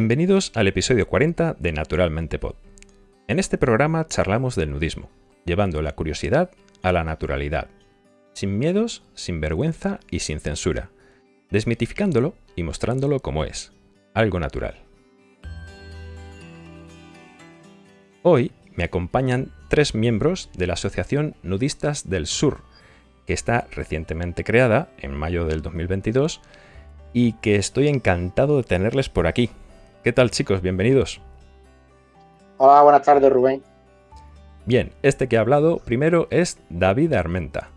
Bienvenidos al episodio 40 de Naturalmente Pod. En este programa charlamos del nudismo, llevando la curiosidad a la naturalidad, sin miedos, sin vergüenza y sin censura, desmitificándolo y mostrándolo como es, algo natural. Hoy me acompañan tres miembros de la Asociación Nudistas del Sur, que está recientemente creada en mayo del 2022 y que estoy encantado de tenerles por aquí. ¿Qué tal chicos? Bienvenidos. Hola, buenas tardes Rubén. Bien, este que ha hablado primero es David Armenta,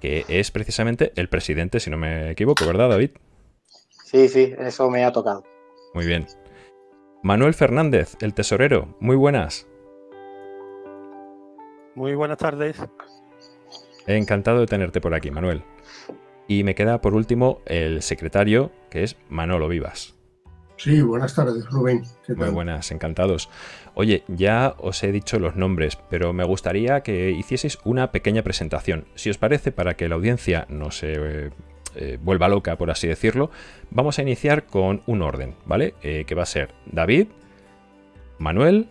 que es precisamente el presidente, si no me equivoco, ¿verdad David? Sí, sí, eso me ha tocado. Muy bien. Manuel Fernández, el tesorero, muy buenas. Muy buenas tardes. Encantado de tenerte por aquí, Manuel. Y me queda por último el secretario, que es Manolo Vivas. Sí, buenas tardes, Rubén. Muy buenas, encantados. Oye, ya os he dicho los nombres, pero me gustaría que hicieseis una pequeña presentación. Si os parece, para que la audiencia no se eh, eh, vuelva loca, por así decirlo, vamos a iniciar con un orden, ¿vale? Eh, que va a ser David, Manuel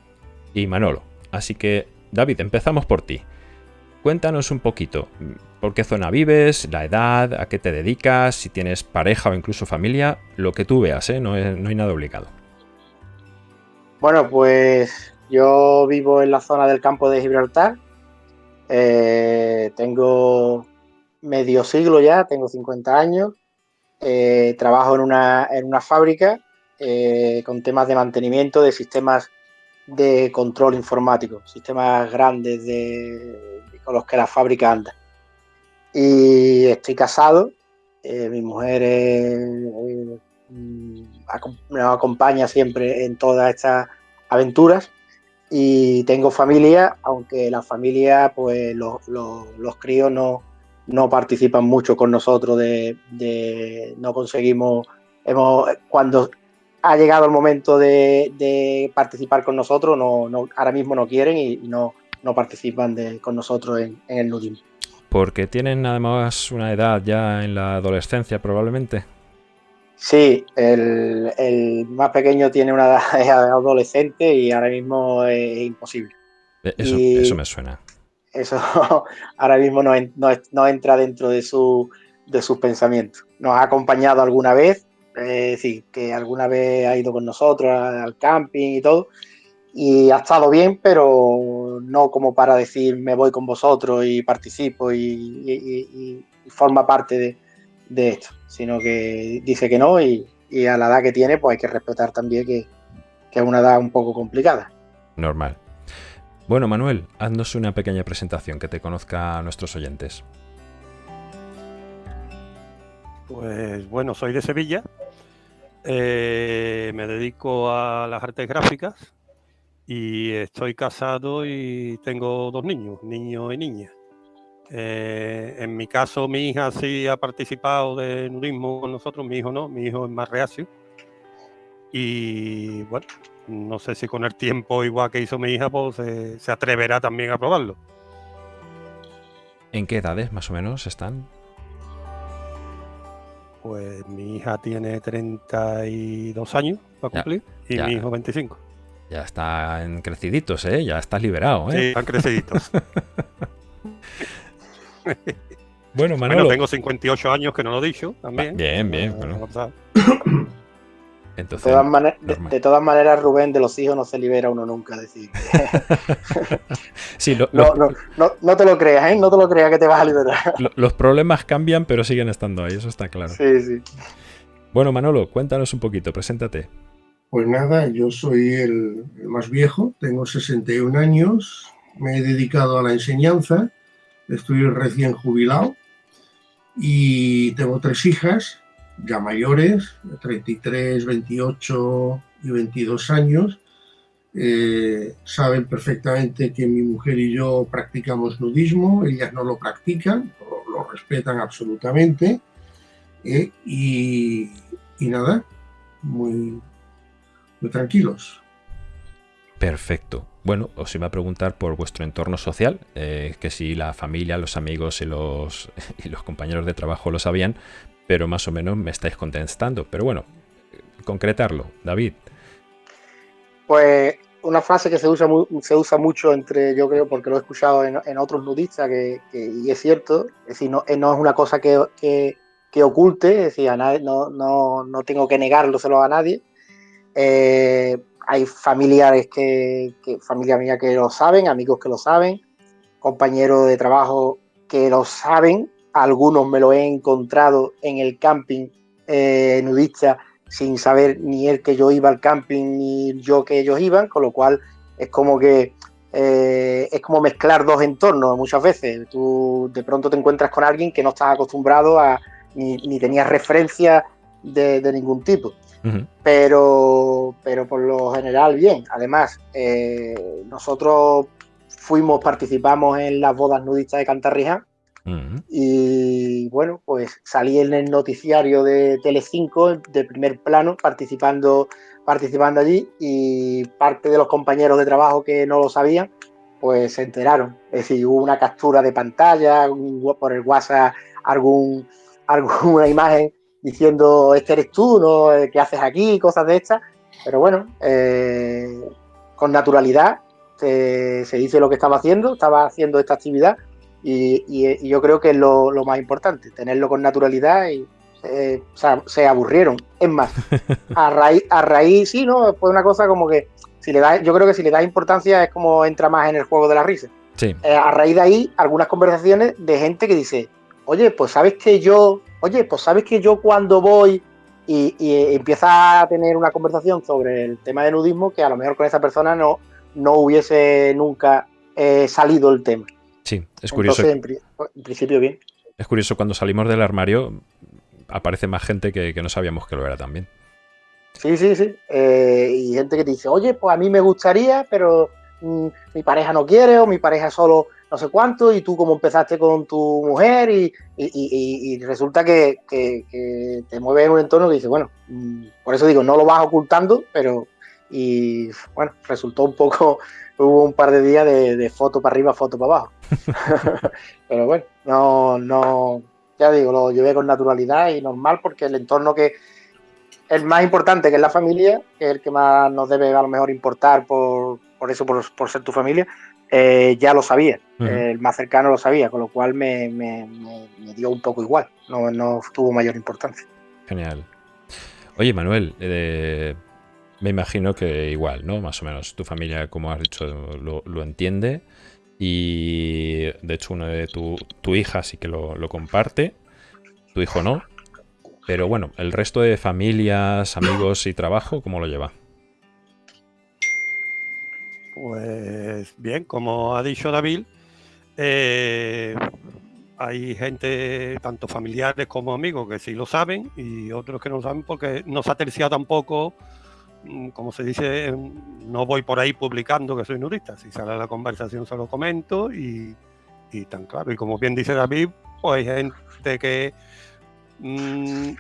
y Manolo. Así que David, empezamos por ti. Cuéntanos un poquito, por qué zona vives, la edad, a qué te dedicas, si tienes pareja o incluso familia, lo que tú veas, ¿eh? no, hay nada obligado. Bueno, pues yo vivo en la zona del campo de Gibraltar. Eh, tengo medio siglo ya, tengo 50 años. Eh, trabajo en una, en una fábrica con temas de mantenimiento de sistemas de control informático, sistemas grandes de, con los que la fábrica anda. Y estoy casado, eh, mi mujer mm, me acompaña siempre en todas estas aventuras y tengo familia, aunque la familia, pues los críos no, no participan mucho con nosotros, de, no conseguimos, hemos, cuando ha llegado el momento de, participar con nosotros, no, no, ahora mismo no quieren y, no, no participan con nosotros en, el nudismo. Porque tienen además una edad ya en la adolescencia probablemente. Sí, el, más pequeño tiene una edad adolescente y ahora mismo es imposible. E, eso, me suena. Eso ahora mismo no, no, entra dentro de, su, de sus pensamientos. Nos ha acompañado alguna vez, es decir, que alguna vez ha ido con nosotros al camping y todo, y ha estado bien, pero no como para decir me voy con vosotros y participo y, forma parte de, esto, sino que dice que no y, a la edad que tiene pues hay que respetar también que, que es una edad un poco complicada. Normal. Bueno, Manuel, haznos una pequeña presentación que te conozca a nuestros oyentes. Pues bueno, soy de Sevilla, eh, me dedico a las artes gráficas y estoy casado y tengo dos niños, niño y niña. Eh, en mi caso, mi hija sí ha participado de nudismo con nosotros, mi hijo no, mi hijo es más reacio. Y bueno, no sé si con el tiempo, igual que hizo mi hija, pues se atreverá también a probarlo. ¿En qué edades más o menos están? Pues mi hija tiene 32 años para cumplir y mi hijo 25. Ya están creciditos, ¿eh? Ya estás liberado, ¿eh? Sí, están creciditos. bueno, Manolo. Bueno, tengo 58 años que no lo he dicho también. Bien, bien. Entonces, de, todas maneras, Rubén, de los hijos no se libera uno nunca. Decir. sí, no, no, te lo creas, ¿eh? No te lo creas que te vas a liberar. los problemas cambian, pero siguen estando ahí, eso está claro. Sí, sí. Bueno, Manolo, cuéntanos un poquito, preséntate. Pues nada, yo soy el, más viejo, tengo 61 años, me he dedicado a la enseñanza, estoy recién jubilado y tengo tres hijas, ya mayores, 33, 28 y 22 años. Eh, saben perfectamente que mi mujer y yo practicamos nudismo, ellas no lo practican, lo, respetan absolutamente. Eh, y, y, nada, muy, tranquilos. Perfecto. Bueno, os iba a preguntar por vuestro entorno social, eh, que si la familia, los amigos y los, y los compañeros de trabajo lo sabían, pero más o menos me estáis contestando. Pero bueno, concretarlo. David, Pues una frase que se usa, se usa mucho entre, yo creo, porque lo he escuchado en, otros nudistas, que, y es cierto, es decir, no, eh, no es una cosa que, que, oculte, es decir, a nadie, no, no, no, tengo que negárselo a nadie. Eh, hay familiares que, familia mía que lo saben, amigos que lo saben, compañeros de trabajo que lo saben, algunos me lo he encontrado en el camping eh, nudista sin saber ni él que yo iba al camping ni yo que ellos iban, con lo cual es como que eh, es como mezclar dos entornos muchas veces. Tú de pronto te encuentras con alguien que no estás acostumbrado a ni, ni tenías referencia de, ningún tipo. Pero, pero por lo general bien. Además, eh, nosotros fuimos, participamos en las bodas nudistas de Cantarrija y bueno, pues salí en el noticiario de Telecinco de primer plano participando, participando allí y parte de los compañeros de trabajo que no lo sabían, pues se enteraron. Es decir, hubo una captura de pantalla, por el WhatsApp algún, alguna imagen diciendo, este eres tú, ¿no? ¿Qué haces aquí? Cosas de estas. Pero bueno, eh, con naturalidad se, se dice lo que estaba haciendo, estaba haciendo esta actividad y, yo creo que es lo, más importante, tenerlo con naturalidad y eh, se aburrieron. Es más, a raíz, a raíz, sí, ¿no? Fue una cosa como que si le da, yo creo que si le das importancia es como entra más en el juego de la risa. Sí. Eh, a raíz de ahí, algunas conversaciones de gente que dice, oye, pues sabes que yo, oye, pues sabes que yo cuando voy y, empieza a tener una conversación sobre el tema de nudismo que a lo mejor con esa persona no, no hubiese nunca eh, salido el tema. Sí, es curioso. en, principio bien. Es curioso, cuando salimos del armario aparece más gente que, no sabíamos que lo era también. Sí, sí, sí. Eh, y gente que te dice, oye, pues a mí me gustaría, pero mm, mi pareja no quiere o mi pareja solo no sé cuánto y tú como empezaste con tu mujer y, resulta que, te mueves en un entorno que dice, bueno, mm, por eso digo, no lo vas ocultando, pero y bueno, resultó un poco, hubo un par de días de, foto para arriba, foto para abajo. Pero bueno, no, no, ya digo, lo llevé con naturalidad y normal porque el entorno que el más importante, que es la familia, que es el que más nos debe a lo mejor importar por, por eso, por, ser tu familia, eh, ya lo sabía, el más cercano lo sabía, con lo cual me, me, dio un poco igual, no, no, tuvo mayor importancia. Genial. Oye, Manuel, eh, me imagino que igual, ¿no? Más o menos tu familia, como has dicho, lo, entiende. Y de hecho, uno de tu, tu hija sí que lo, comparte. Tu hijo no. Pero bueno, el resto de familias, amigos y trabajo, ¿cómo lo lleva? Pues bien, como ha dicho David, eh, hay gente, tanto familiares como amigos, que sí lo saben y otros que no saben porque no se ha terciado tampoco Mm, como se dice, no voy por ahí publicando que soy nudista. Si sale la conversación se lo comento y, tan claro. Y como bien dice David, pues hay gente que mm,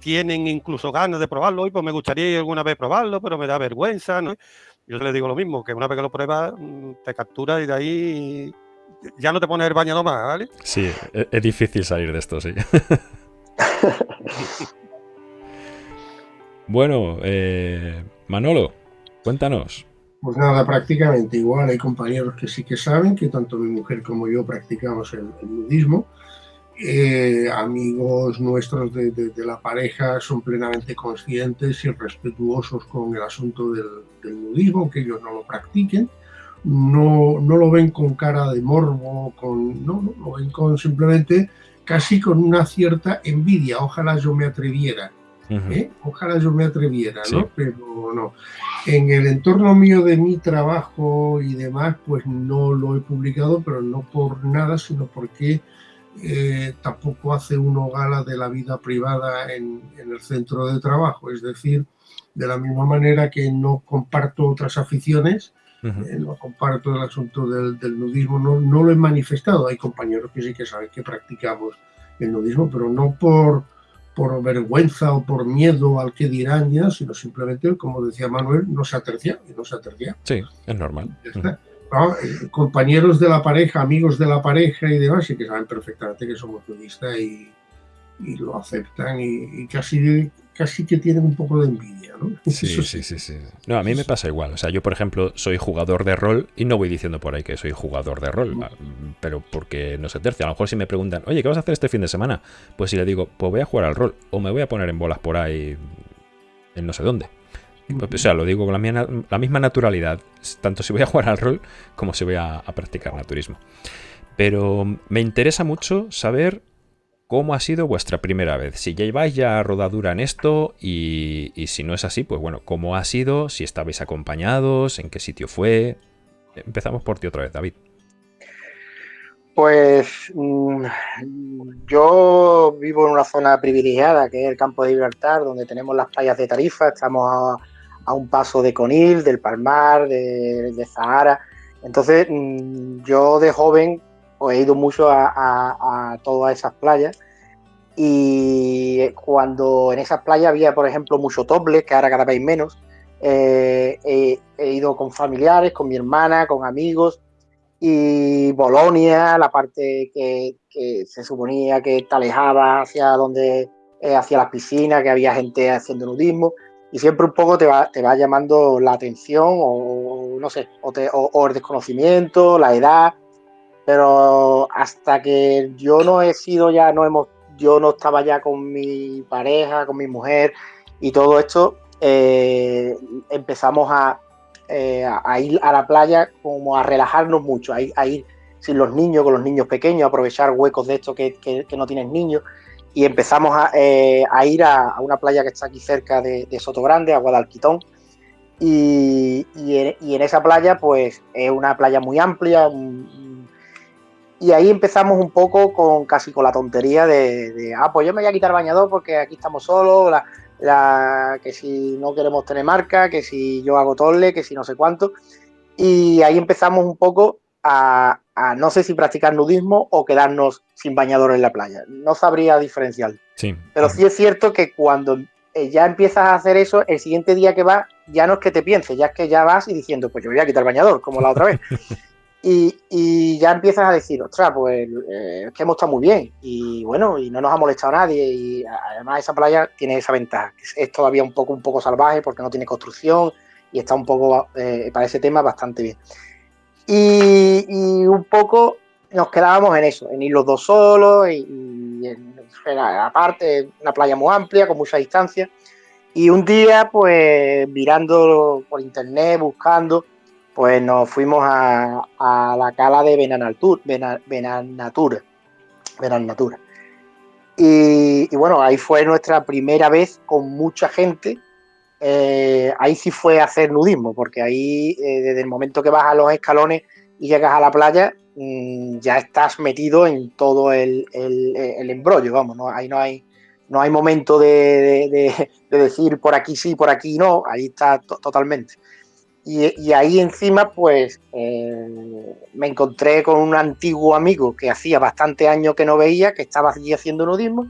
tienen incluso ganas de probarlo. Y pues me gustaría alguna vez probarlo, pero me da vergüenza. Yo le digo lo mismo, que una vez que lo pruebas, mm, te captura y de ahí ya no te pones el baño más, ¿vale? Sí, es, es difícil salir de esto, sí. Bueno, eh, Manolo, cuéntanos. Pues nada, prácticamente igual. Hay compañeros que sí que saben que tanto mi mujer como yo practicamos el, nudismo. Eh, amigos nuestros de, la pareja son plenamente conscientes y respetuosos con el asunto del, nudismo, que ellos no lo practiquen. No, no, lo ven con cara de morbo, con, no, no, lo ven con simplemente casi con una cierta envidia. Ojalá yo me atreviera ¿eh? Ojalá yo me atreviera, ¿no? Pero no. En el entorno mío de mi trabajo y demás, pues no lo he publicado, pero no por nada, sino porque eh, tampoco hace uno gala de la vida privada en, el centro de trabajo. Es decir, de la misma manera que no comparto otras aficiones, eh, no comparto el asunto del, nudismo, no, no, lo he manifestado. Hay compañeros que sí que saben que practicamos el nudismo, pero no por por vergüenza o por miedo al que dirán ya, sino simplemente, como decía Manuel, no se atercia y no se atercia. Sí, es normal. Eh, compañeros de la pareja, amigos de la pareja y demás, sí que saben perfectamente que somos nudistas y, y, lo aceptan y, casi casi que tienen un poco de envidia, ¿no? Sí, sí, sí, sí. No, a mí me pasa igual. O sea, yo, por ejemplo, soy jugador de rol y no voy diciendo por ahí que soy jugador de rol, pero porque no sé tercia. A lo mejor si me preguntan, oye, ¿qué vas a hacer este fin de semana? Pues si le digo, pues voy a jugar al rol o me voy a poner en bolas por ahí en no sé dónde. O sea, lo digo con la, misma naturalidad, tanto si voy a jugar al rol como si voy a practicar naturismo. Pero me interesa mucho saber cómo ha sido vuestra primera vez. Si ya lleváis ya rodadura en esto y, si no es así, pues bueno, cómo ha sido, si estabais acompañados, en qué sitio fue. Empezamos por ti otra vez, David. Pues mm, yo vivo en una zona privilegiada, que es el campo de Gibraltar, donde tenemos las playas de Tarifa, estamos a, un paso de Conil, del Palmar, de, Zahara. Entonces, mm, yo de joven pues, he ido mucho a, todas esas playas y cuando en esas playas había, por ejemplo, mucho tople, que ahora cada vez menos, eh, he, ido con familiares, con mi hermana, con amigos y Bolonia, la parte que, se suponía que te alejaba hacia donde eh, hacia las piscinas, que había gente haciendo nudismo y siempre un poco te va, te va llamando la atención o, no sé, o el desconocimiento, la edad. Pero hasta que yo no he sido ya, no hemos, yo no estaba ya con mi pareja, con mi mujer y todo esto, eh, empezamos eh, a, ir a la playa como a relajarnos mucho, a ir, sin los niños, con los niños pequeños, aprovechar huecos de estos que, no tienen niños y empezamos a, eh, ir a, una playa que está aquí cerca de, Soto Grande, a Guadalquitón. Y, en, esa playa, pues es una playa muy amplia, y ahí empezamos un poco con casi con la tontería de, ah, pues yo me voy a quitar bañador porque aquí estamos solos, la, que si no queremos tener marca, que si yo hago tolle, que si no sé cuánto. Y ahí empezamos un poco a, no sé si practicar nudismo o quedarnos sin bañador en la playa. No sabría diferenciar. Sí. Pero sí es cierto que cuando eh, ya empiezas a hacer eso, el siguiente día que vas, ya no es que te pienses, ya es que ya vas y diciendo, pues yo voy a quitar el bañador, como la otra vez. Y, ya empiezas a decir, ostras, pues eh, es que hemos estado muy bien y bueno, y no nos ha molestado nadie y además esa playa tiene esa ventaja, que es todavía un poco, un poco salvaje porque no tiene construcción y está un poco, eh, para ese tema, bastante bien. Y, un poco nos quedábamos en eso, en ir los dos solos y, aparte una playa muy amplia, con mucha distancia. Y un día, pues mirando por internet, buscando, pues nos fuimos a, la cala de Benanatura, Benanatura, Benanatura. Y, y, bueno, ahí fue nuestra primera vez con mucha gente. Eh, ahí sí fue hacer nudismo, porque ahí eh, desde el momento que a los escalones y llegas a la playa, mm, ya estás metido en todo el, embrollo, vamos, ¿no? ahí no hay, no hay momento de, decir por aquí sí, por aquí no, ahí está totalmente. Y, ahí encima, pues eh, me encontré con un antiguo amigo que hacía bastante años que no veía, que estaba allí haciendo nudismo,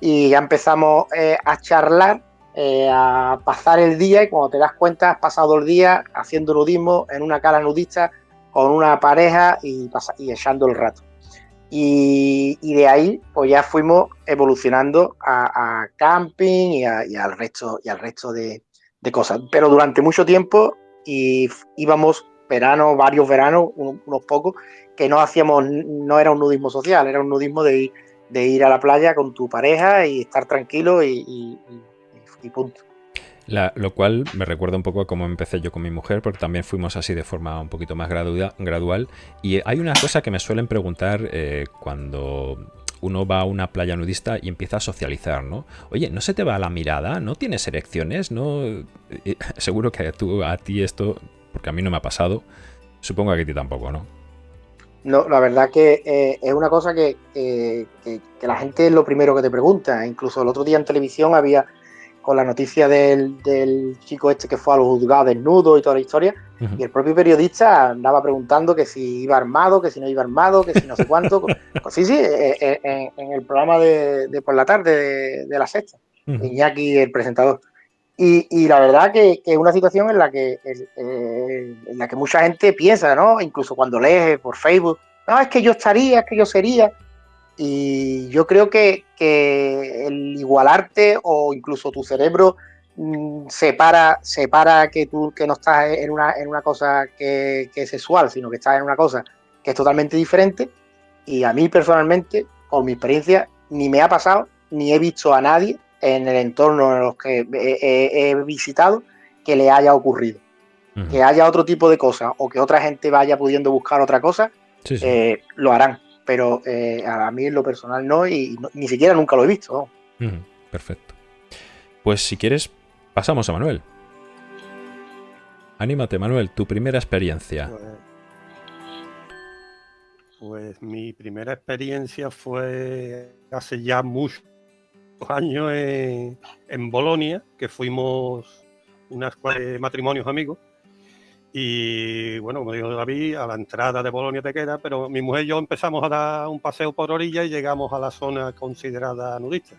y ya empezamos eh, a charlar, eh, a pasar el día, y cuando te das cuenta, has pasado el día haciendo nudismo en una cala nudista con una pareja y, y echando el rato. Y, de ahí, pues ya fuimos evolucionando a, camping y, al resto, y al resto de, de cosas. Pero durante mucho tiempo y íbamos verano, varios veranos, unos pocos, que no hacíamos, no era un nudismo social, era un nudismo de ir, de ir a la playa con tu pareja y estar tranquilo y, punto. lo cual me recuerda un poco a cómo empecé yo con mi mujer, porque también fuimos así de forma un poquito más gradual. Y hay una cosa que me suelen preguntar eh, cuando uno va a una playa nudista y empieza a socializar, ¿no? Oye, ¿no se te va la mirada? ¿No tienes erecciones? ¿No? Eh, seguro que tú, a ti esto, porque a mí no me ha pasado, supongo que a ti tampoco, ¿no? No, la verdad que eh, es una cosa que, que, la gente es lo primero que te pregunta. Incluso el otro día en televisión había con la noticia del, chico este que fue a los juzgados desnudo y toda la historia, y el propio periodista andaba preguntando que si iba armado, que si no iba armado, que si no sé cuánto. pues sí, sí, eh, eh, en, el programa de, por la tarde de, la sexta, Iñaki, el presentador. Y, la verdad que, es una situación en la que eh, en la que mucha gente piensa, ¿no? Incluso cuando lee por Facebook, no, es que yo estaría, es que yo sería. Y yo creo que, el igualarte o incluso tu cerebro mm, separa, separa que tú que no estás en una, en una cosa que, que, es sexual, sino que estás en una cosa que es totalmente diferente. Y a mí personalmente, con mi experiencia, ni me ha pasado, ni he visto a nadie en el entorno en los que he, visitado que le haya ocurrido. Que haya otro tipo de cosas o que otra gente vaya pudiendo buscar otra cosa, eh, lo harán. Pero eh, a mí en lo personal no y ni siquiera nunca lo he visto. Perfecto. Pues si quieres, pasamos a Manuel. Anímate, Manuel, tu primera experiencia. Pues, pues mi primera experiencia fue hace ya muchos años en, en Bolonia, que fuimos unas matrimonios amigos. Y bueno, como dijo David, a la entrada de Bolonia te queda, pero mi mujer y yo empezamos a dar un paseo por orilla y llegamos a la zona considerada nudista.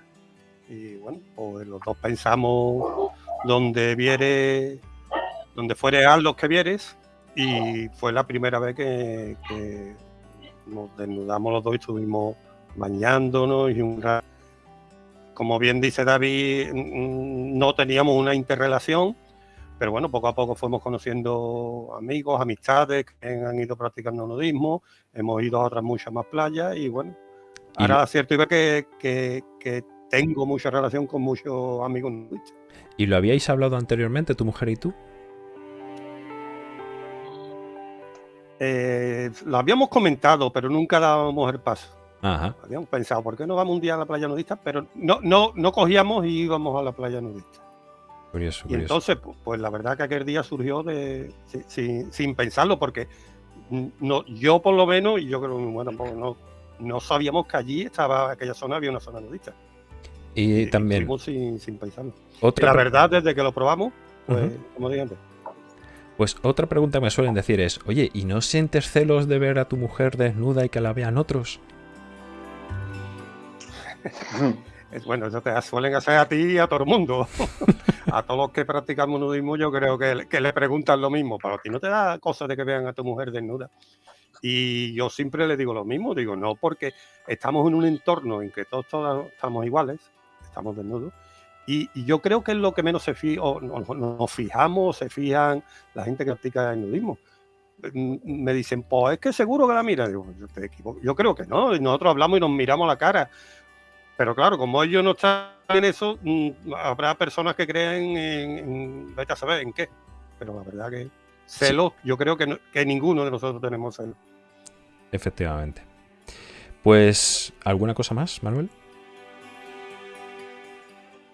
Y bueno, pues los dos pensamos donde viere, donde fuere a los que vieres, y fue la primera vez que nos desnudamos los dos y estuvimos bañándonos y un como bien dice David, no teníamos una interrelación, pero bueno, poco a poco fuimos conociendo amigos, amistades que han ido practicando nudismo, hemos ido a otras muchas más playas y bueno, ahora es cierto que, que, que, tengo mucha relación con muchos amigos nudistas. ¿Y lo habíais hablado anteriormente, tu mujer y tú? Eh, lo habíamos comentado, pero nunca dábamos el paso. Habíamos pensado, ¿por qué no vamos un día a la playa nudista? Pero no, no, no cogíamos y íbamos a la playa nudista. Y entonces, pues, la verdad que aquel día surgió de sin, pensarlo, porque no, yo por lo menos, y yo creo que bueno, no, no sabíamos que allí estaba, aquella zona había una zona nudista. Y, también. Sin, sin, pensarlo. Otra la verdad, desde que lo probamos, pues, como dije antes, pues otra pregunta me suelen decir es, oye, ¿y no sientes celos de ver a tu mujer desnuda y que la vean otros? Bueno, eso te suelen hacer a ti y a todo el mundo. a todos los que practicamos nudismo yo creo que, le preguntan lo mismo, pero a ti no te da cosa de que vean a tu mujer desnuda. Y yo siempre le digo lo mismo, digo, no porque estamos en un entorno en que todos, todos estamos iguales, estamos desnudos, y, yo creo que es lo que menos se fija, o nos fijamos, se fijan la gente que practica el nudismo. Mm, me dicen, pues es que seguro que la mira. Digo, yo, yo creo que no. Nosotros hablamos y nos miramos la cara. Pero claro, como ellos no están en eso, mm, habrá personas que creen en, vete a saber en qué. Pero la verdad que celos, yo creo que, que ninguno de nosotros tenemos celos. Efectivamente. Pues, ¿alguna cosa más, Manuel?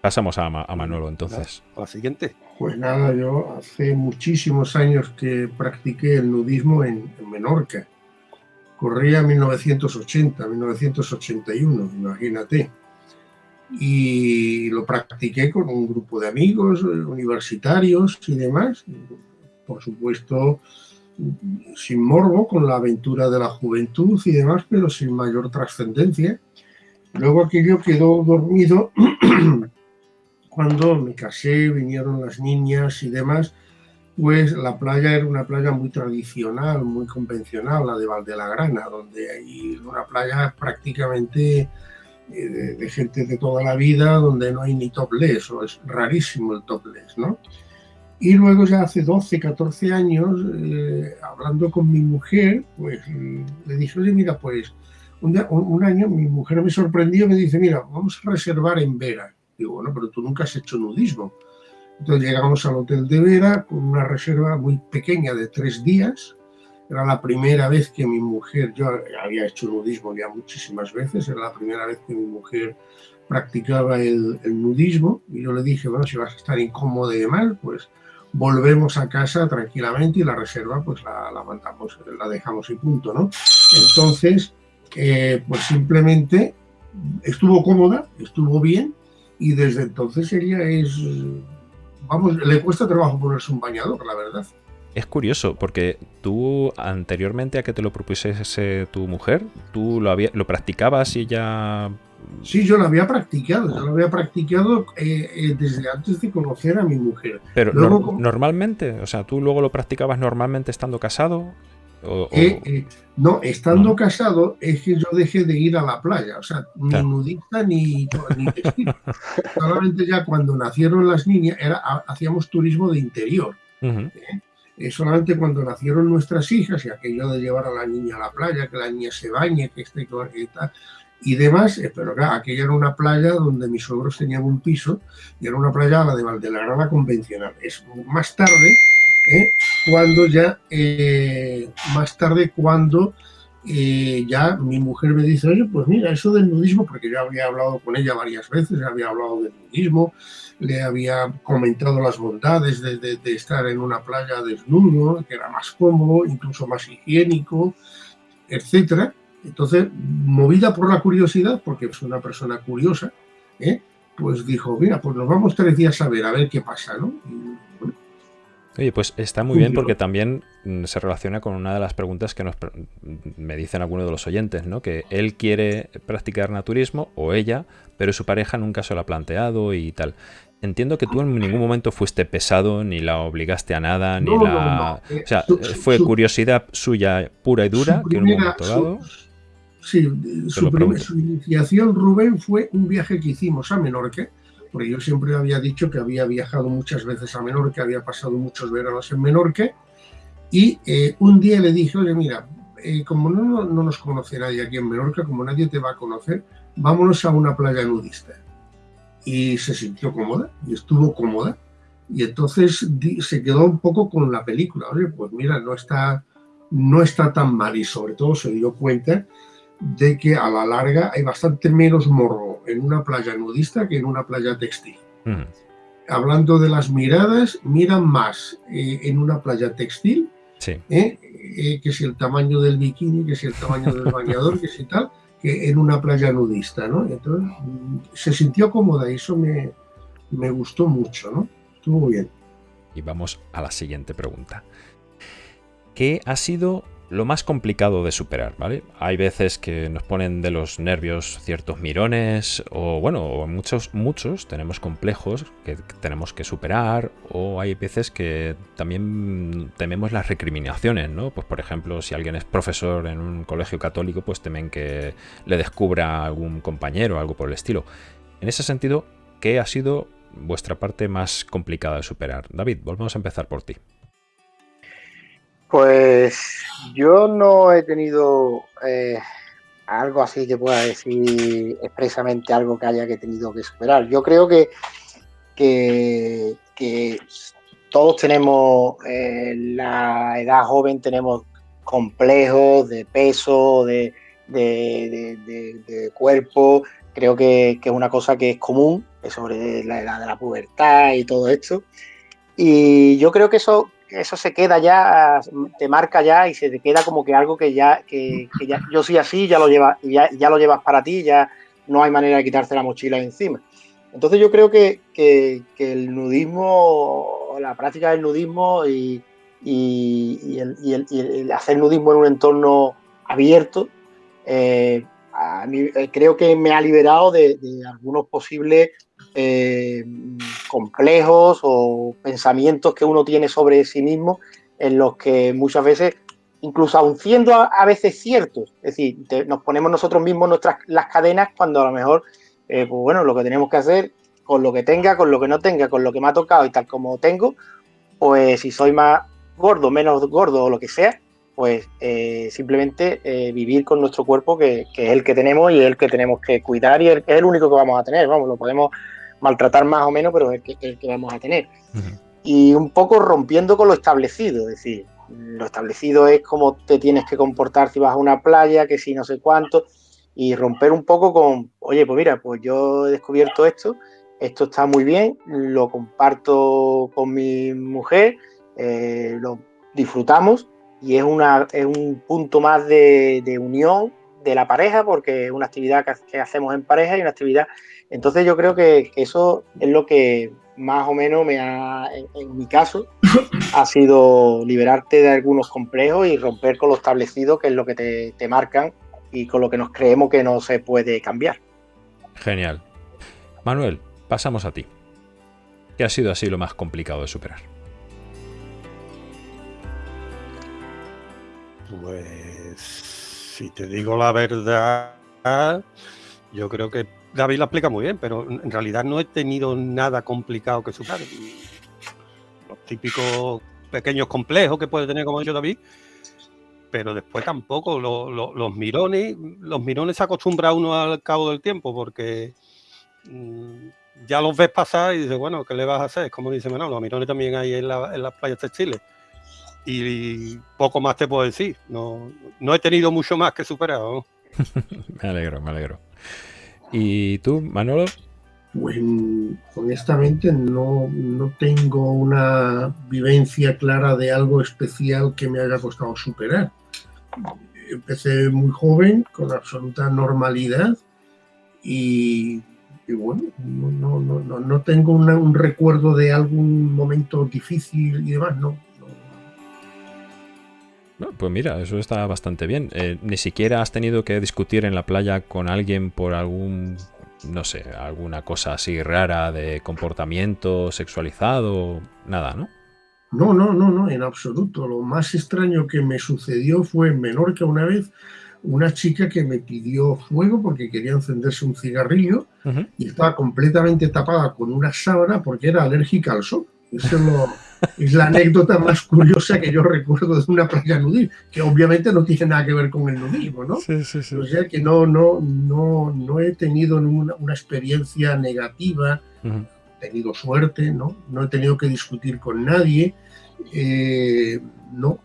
Pasamos a, a Manolo entonces. A la siguiente. Pues nada, yo hace muchísimos años que practiqué el nudismo en, Menorca. Corría 1980, 1981, imagínate. Y lo practiqué con un grupo de amigos eh, universitarios y demás. Por supuesto, sin morbo, con la aventura de la juventud y demás, pero sin mayor trascendencia. Luego aquello quedó dormido cuando me casé, vinieron las niñas y demás, pues la playa era una playa muy tradicional, muy convencional, la de Valdelagrana, donde hay una playa prácticamente eh, de, gente de toda la vida, donde no hay ni topless, o es rarísimo el topless, ¿no? Y luego ya hace 12, 14 años, eh, hablando con mi mujer, pues le dije, oye, mira, pues un, un, año mi mujer me sorprendió, me dice, mira, vamos a reservar en Vera Digo, bueno, pero tú nunca has hecho nudismo. Entonces llegamos al hotel de Vera con una reserva muy pequeña de tres días. Era la primera vez que mi mujer, yo había hecho nudismo ya muchísimas veces, era la primera vez que mi mujer practicaba el, nudismo y yo le dije, bueno, si vas a estar incómodo y demás, pues volvemos a casa tranquilamente y la reserva pues la, dejamos y punto, ¿no? Entonces, eh, pues simplemente estuvo cómoda, estuvo bien, y desde entonces ella es, vamos, le cuesta trabajo ponerse un bañador, la verdad. Es curioso, porque tú anteriormente a que te lo propusiese tu mujer, tú lo, había, lo practicabas y ella... Sí, yo lo había practicado, yo lo había practicado eh, eh, desde antes de conocer a mi mujer. Pero normalmente, o sea, tú luego lo practicabas normalmente estando casado. Eh, eh, no, estando casado es que yo dejé de ir a la playa, o sea, ni nudista ni, ni. Solamente ya cuando nacieron las niñas era, hacíamos turismo de interior. ¿eh? solamente cuando nacieron nuestras hijas y aquello de llevar a la niña a la playa, que la niña se bañe, que esté tal, y demás, pero claro, aquella era una playa donde mis suegros tenían un piso y era una playa la de Valdelarana convencional. Es más tarde ¿eh? cuando ya, eh, más tarde cuando eh, ya mi mujer me dice, oye, pues mira, eso del nudismo, porque yo había hablado con ella varias veces, había hablado del nudismo, le había comentado las bondades de, de, estar en una playa desnudo, que era más cómodo, incluso más higiénico, etcétera. Entonces, movida por la curiosidad, porque es una persona curiosa, pues dijo, mira, pues nos vamos tres días a ver, a ver qué pasa, ¿no? Oye, pues está muy bien porque también mm, se relaciona con una de las preguntas que nos me dicen algunos de los oyentes, ¿no? Que él quiere practicar naturismo o ella, pero su pareja nunca se lo ha planteado y tal. Entiendo que tú en ningún momento fuiste pesado, ni la obligaste a nada, ni la... o sea, fue curiosidad suya pura y dura, que en un momento dado... sí, su, su, iniciación, Rubén, fue un viaje que hicimos a Menorca, porque yo siempre había dicho que había viajado muchas veces a Menorca, había pasado muchos veranos en Menorca, y eh, un día le dije, oye, mira, eh, como no, no, nos conoce nadie aquí en Menorca, como nadie te va a conocer, vámonos a una playa nudista. Y se sintió cómoda, y estuvo cómoda, y entonces se quedó un poco con la película, oye, pues mira, no está, no está tan mal, y sobre todo se dio cuenta de que a la larga hay bastante menos morro en una playa nudista que en una playa textil. Hablando de las miradas, miran más eh, en una playa textil, ¿eh? Eh, que si el tamaño del bikini, que si el tamaño del bañador, que si tal, que en una playa nudista, ¿no? Entonces, mm, se sintió cómoda y eso me, me gustó mucho, ¿no? Estuvo bien. Y vamos a la siguiente pregunta. ¿Qué ha sido lo más complicado de superar, ¿vale? Hay veces que nos ponen de los nervios ciertos mirones o bueno, muchos muchos tenemos complejos que tenemos que superar o hay veces que también tememos las recriminaciones, ¿no? Pues por ejemplo, si alguien es profesor en un colegio católico, pues temen que le descubra algún compañero o algo por el estilo. En ese sentido, ¿qué ha sido vuestra parte más complicada de superar? David, volvemos a empezar por ti. Pues yo no he tenido eh, algo así que pueda decir expresamente algo que haya que tenido que superar. Yo creo que, que, todos tenemos, en eh, la edad joven tenemos complejos de peso, de, cuerpo. Creo que, que, es una cosa que es común sobre la edad de la pubertad y todo esto. Y yo creo que eso eso se queda ya, te marca ya y se te queda como que algo que ya, que, ya yo soy así, ya lo llevas, ya, ya lo llevas para ti, ya no hay manera de quitarse la mochila encima. Entonces yo creo que, el nudismo, la práctica del nudismo y, el, hacer nudismo en un entorno abierto, eh, a mí, eh, creo que me ha liberado de, algunos posibles eh, complejos o pensamientos que uno tiene sobre sí mismo, en los que muchas veces, incluso aun siendo a, veces ciertos, es decir, nos ponemos nosotros mismos nuestras las cadenas cuando a lo mejor, eh, pues bueno, lo que tenemos que hacer con lo que tenga, con lo que no tenga, con lo que me ha tocado y tal como tengo, pues si soy más gordo, menos gordo o lo que sea, pues eh, simplemente vivir con nuestro cuerpo que, es el que tenemos y el que tenemos que cuidar y es el único que vamos a tener, vamos, lo podemos maltratar más o menos, pero es el que, vamos a tener. Y un poco rompiendo con lo establecido, es decir, lo establecido es cómo te tienes que comportar si vas a una playa, que si no sé cuánto, y romper un poco con, oye, pues mira, pues yo he descubierto esto, esto está muy bien, lo comparto con mi mujer, eh, lo disfrutamos y es, una, es un punto más de, unión de la pareja porque es una actividad que, hacemos en pareja y una actividad... Entonces yo creo que, eso es lo que más o menos me ha, en, mi caso, ha sido liberarte de algunos complejos y romper con lo establecido, que es lo que te, te marcan y con lo que nos creemos que no se puede cambiar. Genial. Manuel, pasamos a ti. ¿Qué ha sido así lo más complicado de superar? Pues si te digo la verdad, yo creo que David lo explica muy bien, pero en realidad no he tenido nada complicado que superar. Los típicos pequeños complejos que puede tener, como ha dicho David, pero después tampoco. los mirones, los mirones se acostumbra uno al cabo del tiempo, porque mm, ya los ves pasar y dices, bueno, ¿qué le vas a hacer? Como dice Menor, los mirones también hay en, las playas textiles. Y, poco más te puedo decir. No, no he tenido mucho más que superar. me alegro, me alegro. ¿Y tú, Manolo? Pues honestamente no, no tengo una vivencia clara de algo especial que me haya costado superar. Empecé muy joven, con absoluta normalidad, y, bueno, no, no, no, no tengo un recuerdo de algún momento difícil y demás, no. Pues mira, eso está bastante bien. Eh, ni siquiera has tenido que discutir en la playa con alguien por algún no sé, alguna cosa así rara de comportamiento sexualizado, nada, ¿no? No, no, no, no, en absoluto. Lo más extraño que me sucedió fue en Menorca una vez una chica que me pidió fuego porque quería encenderse un cigarrillo y estaba completamente tapada con una sábana porque era alérgica al sol. Eso lo, es la anécdota más curiosa que yo recuerdo de una playa nudil, que obviamente no tiene nada que ver con el nudismo, ¿no? Sí, sí, sí. O sea que no, no, no, no he tenido una, una experiencia negativa, he tenido suerte, ¿no? No he tenido que discutir con nadie, eh, no.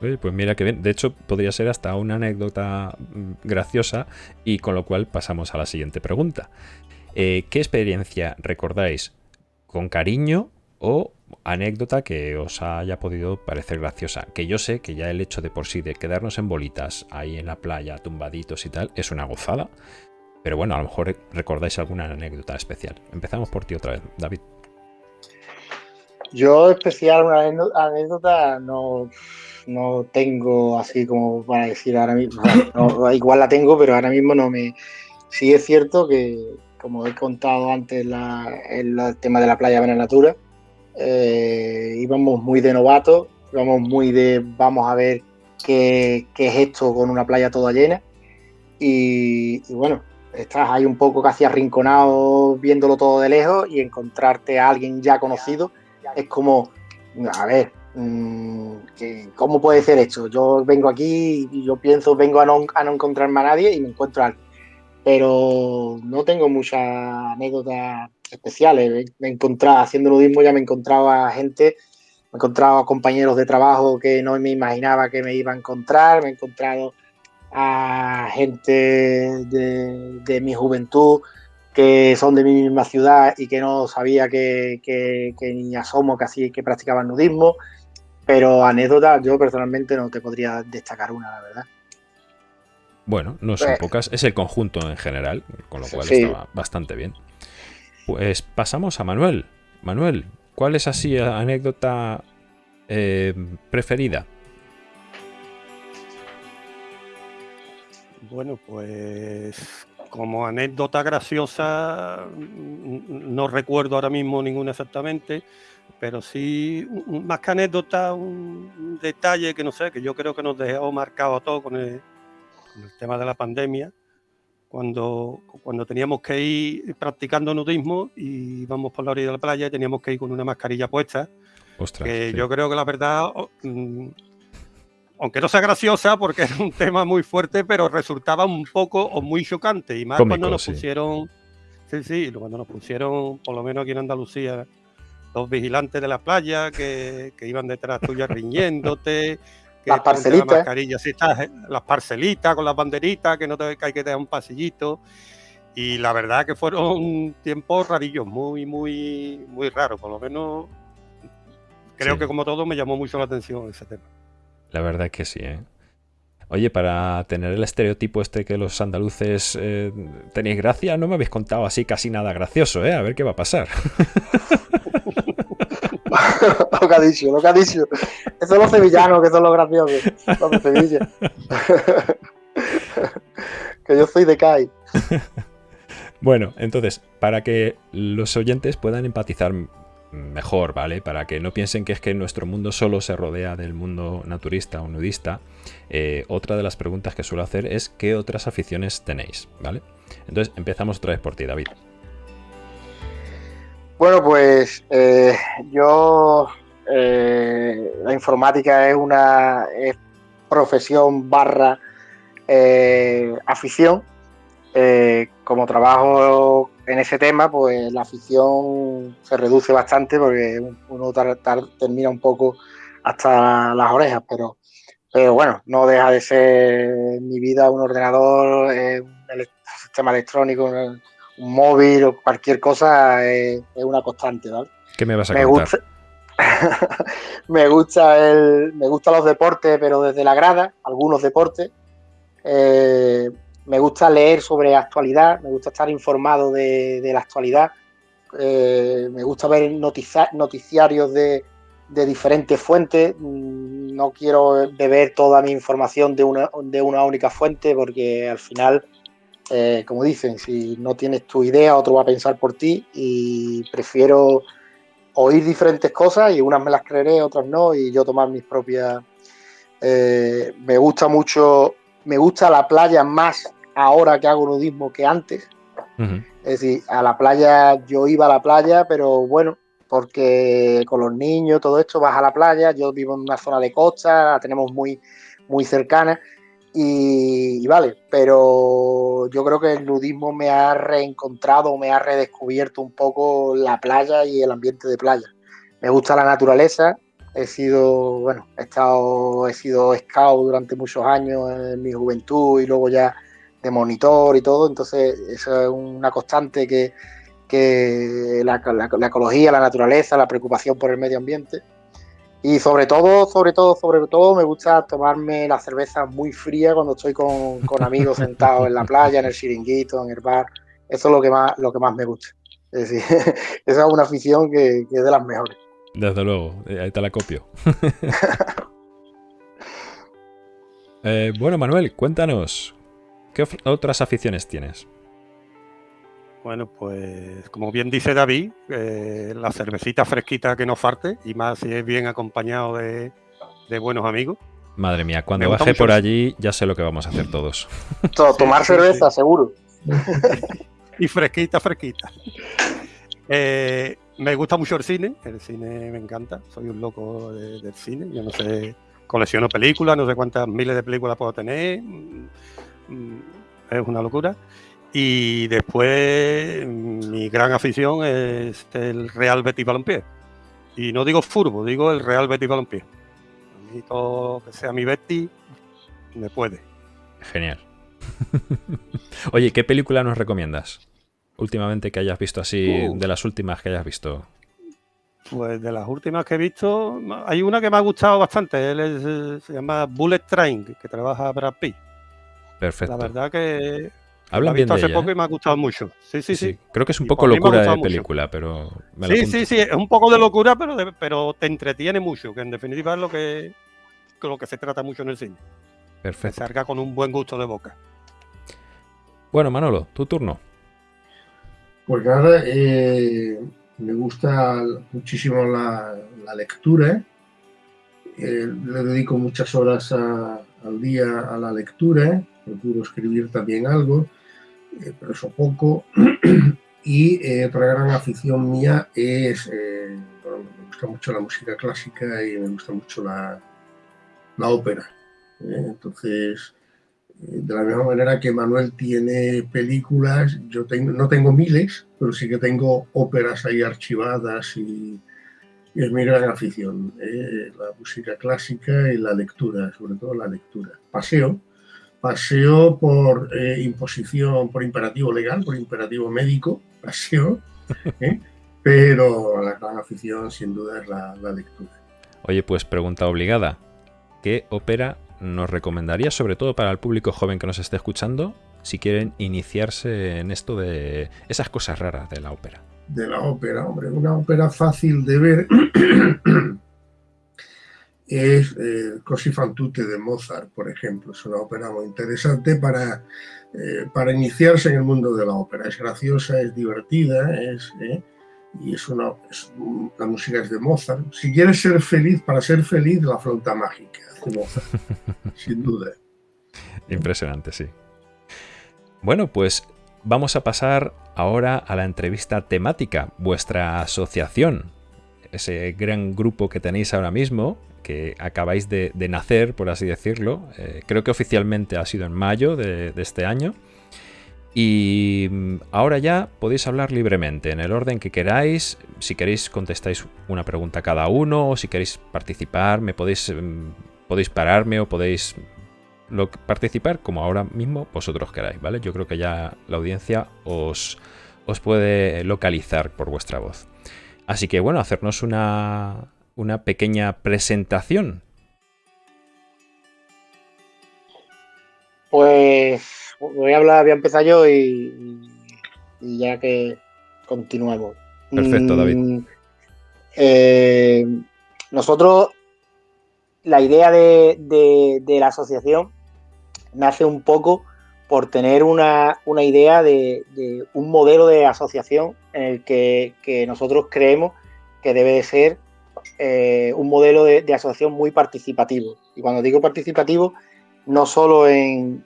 pues mira que bien. De hecho, podría ser hasta una anécdota mm, graciosa y con lo cual pasamos a la siguiente pregunta. Eh, ¿Qué experiencia recordáis con cariño o anécdota que os haya podido parecer graciosa. Que yo sé que ya el hecho de por sí de quedarnos en bolitas ahí en la playa, tumbaditos y tal, es una gozada. Pero bueno, a lo mejor recordáis alguna anécdota especial. Empezamos por ti otra vez, David. Yo especial, una anécdota no, no tengo así como para decir ahora mismo. igual la tengo, pero ahora mismo no me... Sí es cierto que, como he contado antes el tema de la playa Natura eh, íbamos muy de novatos, íbamos muy de vamos a ver qué, es esto con una playa toda llena. Y, bueno, estás ahí un poco casi arrinconado viéndolo todo de lejos y encontrarte a alguien ya conocido es como, a ver, mm, ¿cómo puede ser esto? Yo vengo aquí y yo pienso, vengo a no, a no encontrarme a nadie y me encuentro a alguien. Pero no tengo muchas anécdotas especiales. Me he encontrado, haciendo nudismo ya me encontraba gente, me he encontrado compañeros de trabajo que no me imaginaba que me iba a encontrar, me he encontrado a gente de, mi juventud que son de mi misma ciudad y que no sabía que, que, que ni asomo que así que practicaban nudismo, pero anécdotas yo personalmente no te podría destacar una, la verdad. Bueno, no son pues pocas, es el conjunto en general, con lo cual estaba bastante bien. Pues pasamos a Manuel. Manuel, ¿cuál es así anécdota eh, preferida? Bueno, pues como anécdota graciosa, no recuerdo ahora mismo ninguna exactamente, pero sí, más que anécdota, un detalle que no sé, que yo creo que nos dejó marcado a todos con el tema de la pandemia, cuando, cuando teníamos que ir practicando nudismo y íbamos por la orilla de la playa y teníamos que ir con una mascarilla puesta. que yo creo que la verdad, mm, aunque no sea graciosa porque es un tema muy fuerte, pero resultaba un poco o muy chocante. Y más cuando nos pusieron, sí, sí, cuando nos pusieron, por lo menos aquí en Andalucía, los vigilantes de la playa que, que iban detrás tuya riñéndote, las parcelitas. Eh, las parcelitas con las banderitas, que no te, que hay que tener un pasillito. Y la verdad que fueron tiempos rarillos, muy, muy, muy raros. Por lo menos creo que como todo me llamó mucho la atención ese tema. La verdad es que sí, ¿eh? Oye, para tener el estereotipo este que los andaluces eh, tenéis gracia, no me habéis contado así casi nada gracioso, ¿eh? A ver qué va a pasar. lo que ha dicho, lo que ha dicho. Esos los sevillanos que son los graciosos. Los de Sevilla. que yo soy de CAI. Bueno, entonces, para que los oyentes puedan empatizar mejor, ¿vale? Para que no piensen que es que nuestro mundo solo se rodea del mundo naturista o nudista, eh, otra de las preguntas que suelo hacer es ¿qué otras aficiones tenéis? ¿Vale? Entonces empezamos otra vez por ti, David. Bueno, pues eh, yo eh, la informática es una profesión barra afición. como trabajo en ese tema, pues la afición se reduce bastante porque uno termina un poco hasta las orejas, pero, pero bueno, no deja de ser mi vida un ordenador, eh, un, sistema electrónico, móvil o cualquier cosa es, una constante, ¿vale? ¿Qué me vas a me contar? Gusta, me gusta el, me gustan los deportes, pero desde la grada, algunos deportes. Eh, me gusta leer sobre actualidad, me gusta estar informado de, la actualidad, eh, me gusta ver noticiarios de, diferentes fuentes, mm, no quiero beber toda mi información de una, de una única fuente porque al final, eh, como dicen, si no tienes tu idea, otro va a pensar por ti y prefiero oír diferentes cosas y unas me las creeré, otras no, y yo tomar mis propias... Eh, me gusta mucho, me gusta la playa más ahora que hago nudismo que antes. Es decir, a la playa, yo iba a la playa, pero bueno, porque con los niños, todo esto, vas a la playa, yo vivo en una zona de costa, la tenemos muy, muy cercana, y, vale, pero yo creo que el nudismo me ha reencontrado, me ha redescubierto un poco la playa y el ambiente de playa. Me gusta la naturaleza, he sido, bueno, he estado, he sido scout durante muchos años en mi juventud y luego ya de monitor y todo, entonces eso es una constante que, la, ecología, la naturaleza, la preocupación por el medio ambiente. Y sobre todo, sobre todo, sobre todo, me gusta tomarme la cerveza muy fría cuando estoy con, amigos sentados en la playa, en el chiringuito, en el bar. Eso es lo que más, lo que más me gusta. Es decir, esa es una afición que, es de las mejores. Desde luego, eh, ahí te la copio. Eh, bueno, Manuel, cuéntanos, ¿Qué otras aficiones tienes? Bueno, pues como bien dice David, eh, la cervecita fresquita que no falte, y más si es bien acompañado de, buenos amigos. Madre mía, cuando baje por allí ya sé lo que vamos a hacer todos. tomar cerveza, seguro. y fresquita, fresquita. Eh, me gusta mucho el cine, el cine me encanta, soy un loco del cine, yo no sé, colecciono películas, no sé cuántas miles de películas puedo tener, Mm, es una locura. Y después mi gran afición es el Real Betis Balompié. Y no digo furbo, digo el Real Betis Balompié. A mí todo que sea mi Betis me puede. Genial. Oye, ¿qué película nos recomiendas? Últimamente que hayas visto así, uh. de las últimas que hayas visto. Pues de las últimas que he visto, hay una que me ha gustado bastante. Él eh, se llama Bullet Train, que trabaja para Pitt. Perfecto. La verdad que Hablan bien de hace ella, poco ¿eh? y me ha gustado mucho. Sí, sí, sí. Creo que es un poco locura de película, pero. sí, sí, sí. Es un poco de locura, pero, pero te entretiene mucho, que en definitiva es lo que, lo que se trata mucho en el cine. Perfecto. Se carga con un buen gusto de boca. Bueno, Manolo, tu turno. Pues nada, eh, me gusta muchísimo la, lectura. Eh, le dedico muchas horas al día a la lectura procuro escribir también algo, eh, pero eso poco. y eh, otra gran afición mía es, eh, me gusta mucho la música clásica y me gusta mucho la, la ópera. entonces, de la misma manera que Manuel tiene películas, yo tengo, no tengo miles, pero sí que tengo óperas ahí archivadas y, y es mi gran afición, la música clásica y la lectura, sobre todo la lectura. Paseo, paseo por eh, imposición, por imperativo legal, por imperativo médico, paseo, ¿eh? pero la gran afición sin duda es la, lectura. Oye, pues pregunta obligada, ¿qué ópera nos recomendaría, sobre todo para el público joven que nos esté escuchando, si quieren iniciarse en esto de esas cosas raras de la ópera? De la ópera, hombre, una ópera fácil de ver es eh, Così fan tutte de Mozart, por ejemplo. Es una ópera muy interesante para, eh, para iniciarse en el mundo de la ópera. Es graciosa, es divertida, es, eh, y es una, la música es de Mozart. Si quieres ser feliz, para ser feliz, la flauta mágica de Mozart, sin duda. Impresionante, sí. Bueno, pues vamos a pasar ahora a la entrevista temática, vuestra asociación, ese gran grupo que tenéis ahora mismo, que acabáis de, nacer, por así decirlo. Eh, creo que oficialmente ha sido en mayo de este año. Y mm, ahora ya podéis hablar libremente, en el orden que queráis. Si queréis contestáis una pregunta cada uno, o si queréis participar, me podéis, mm, podéis pararme o podéis participar como ahora mismo vosotros queráis, ¿vale? Yo creo que ya la audiencia os, os puede localizar por vuestra voz. Así que bueno, hacernos una, una pequeña presentación. Pues voy a hablar, voy a empezar yo y, ya que continuamos. Perfecto, David. Mm, eh, nosotros, la idea de, la asociación nace un poco por tener una, idea de, un modelo de asociación en el que, nosotros creemos que debe de ser eh, un modelo de, asociación muy participativo. Y cuando digo participativo, no solo en,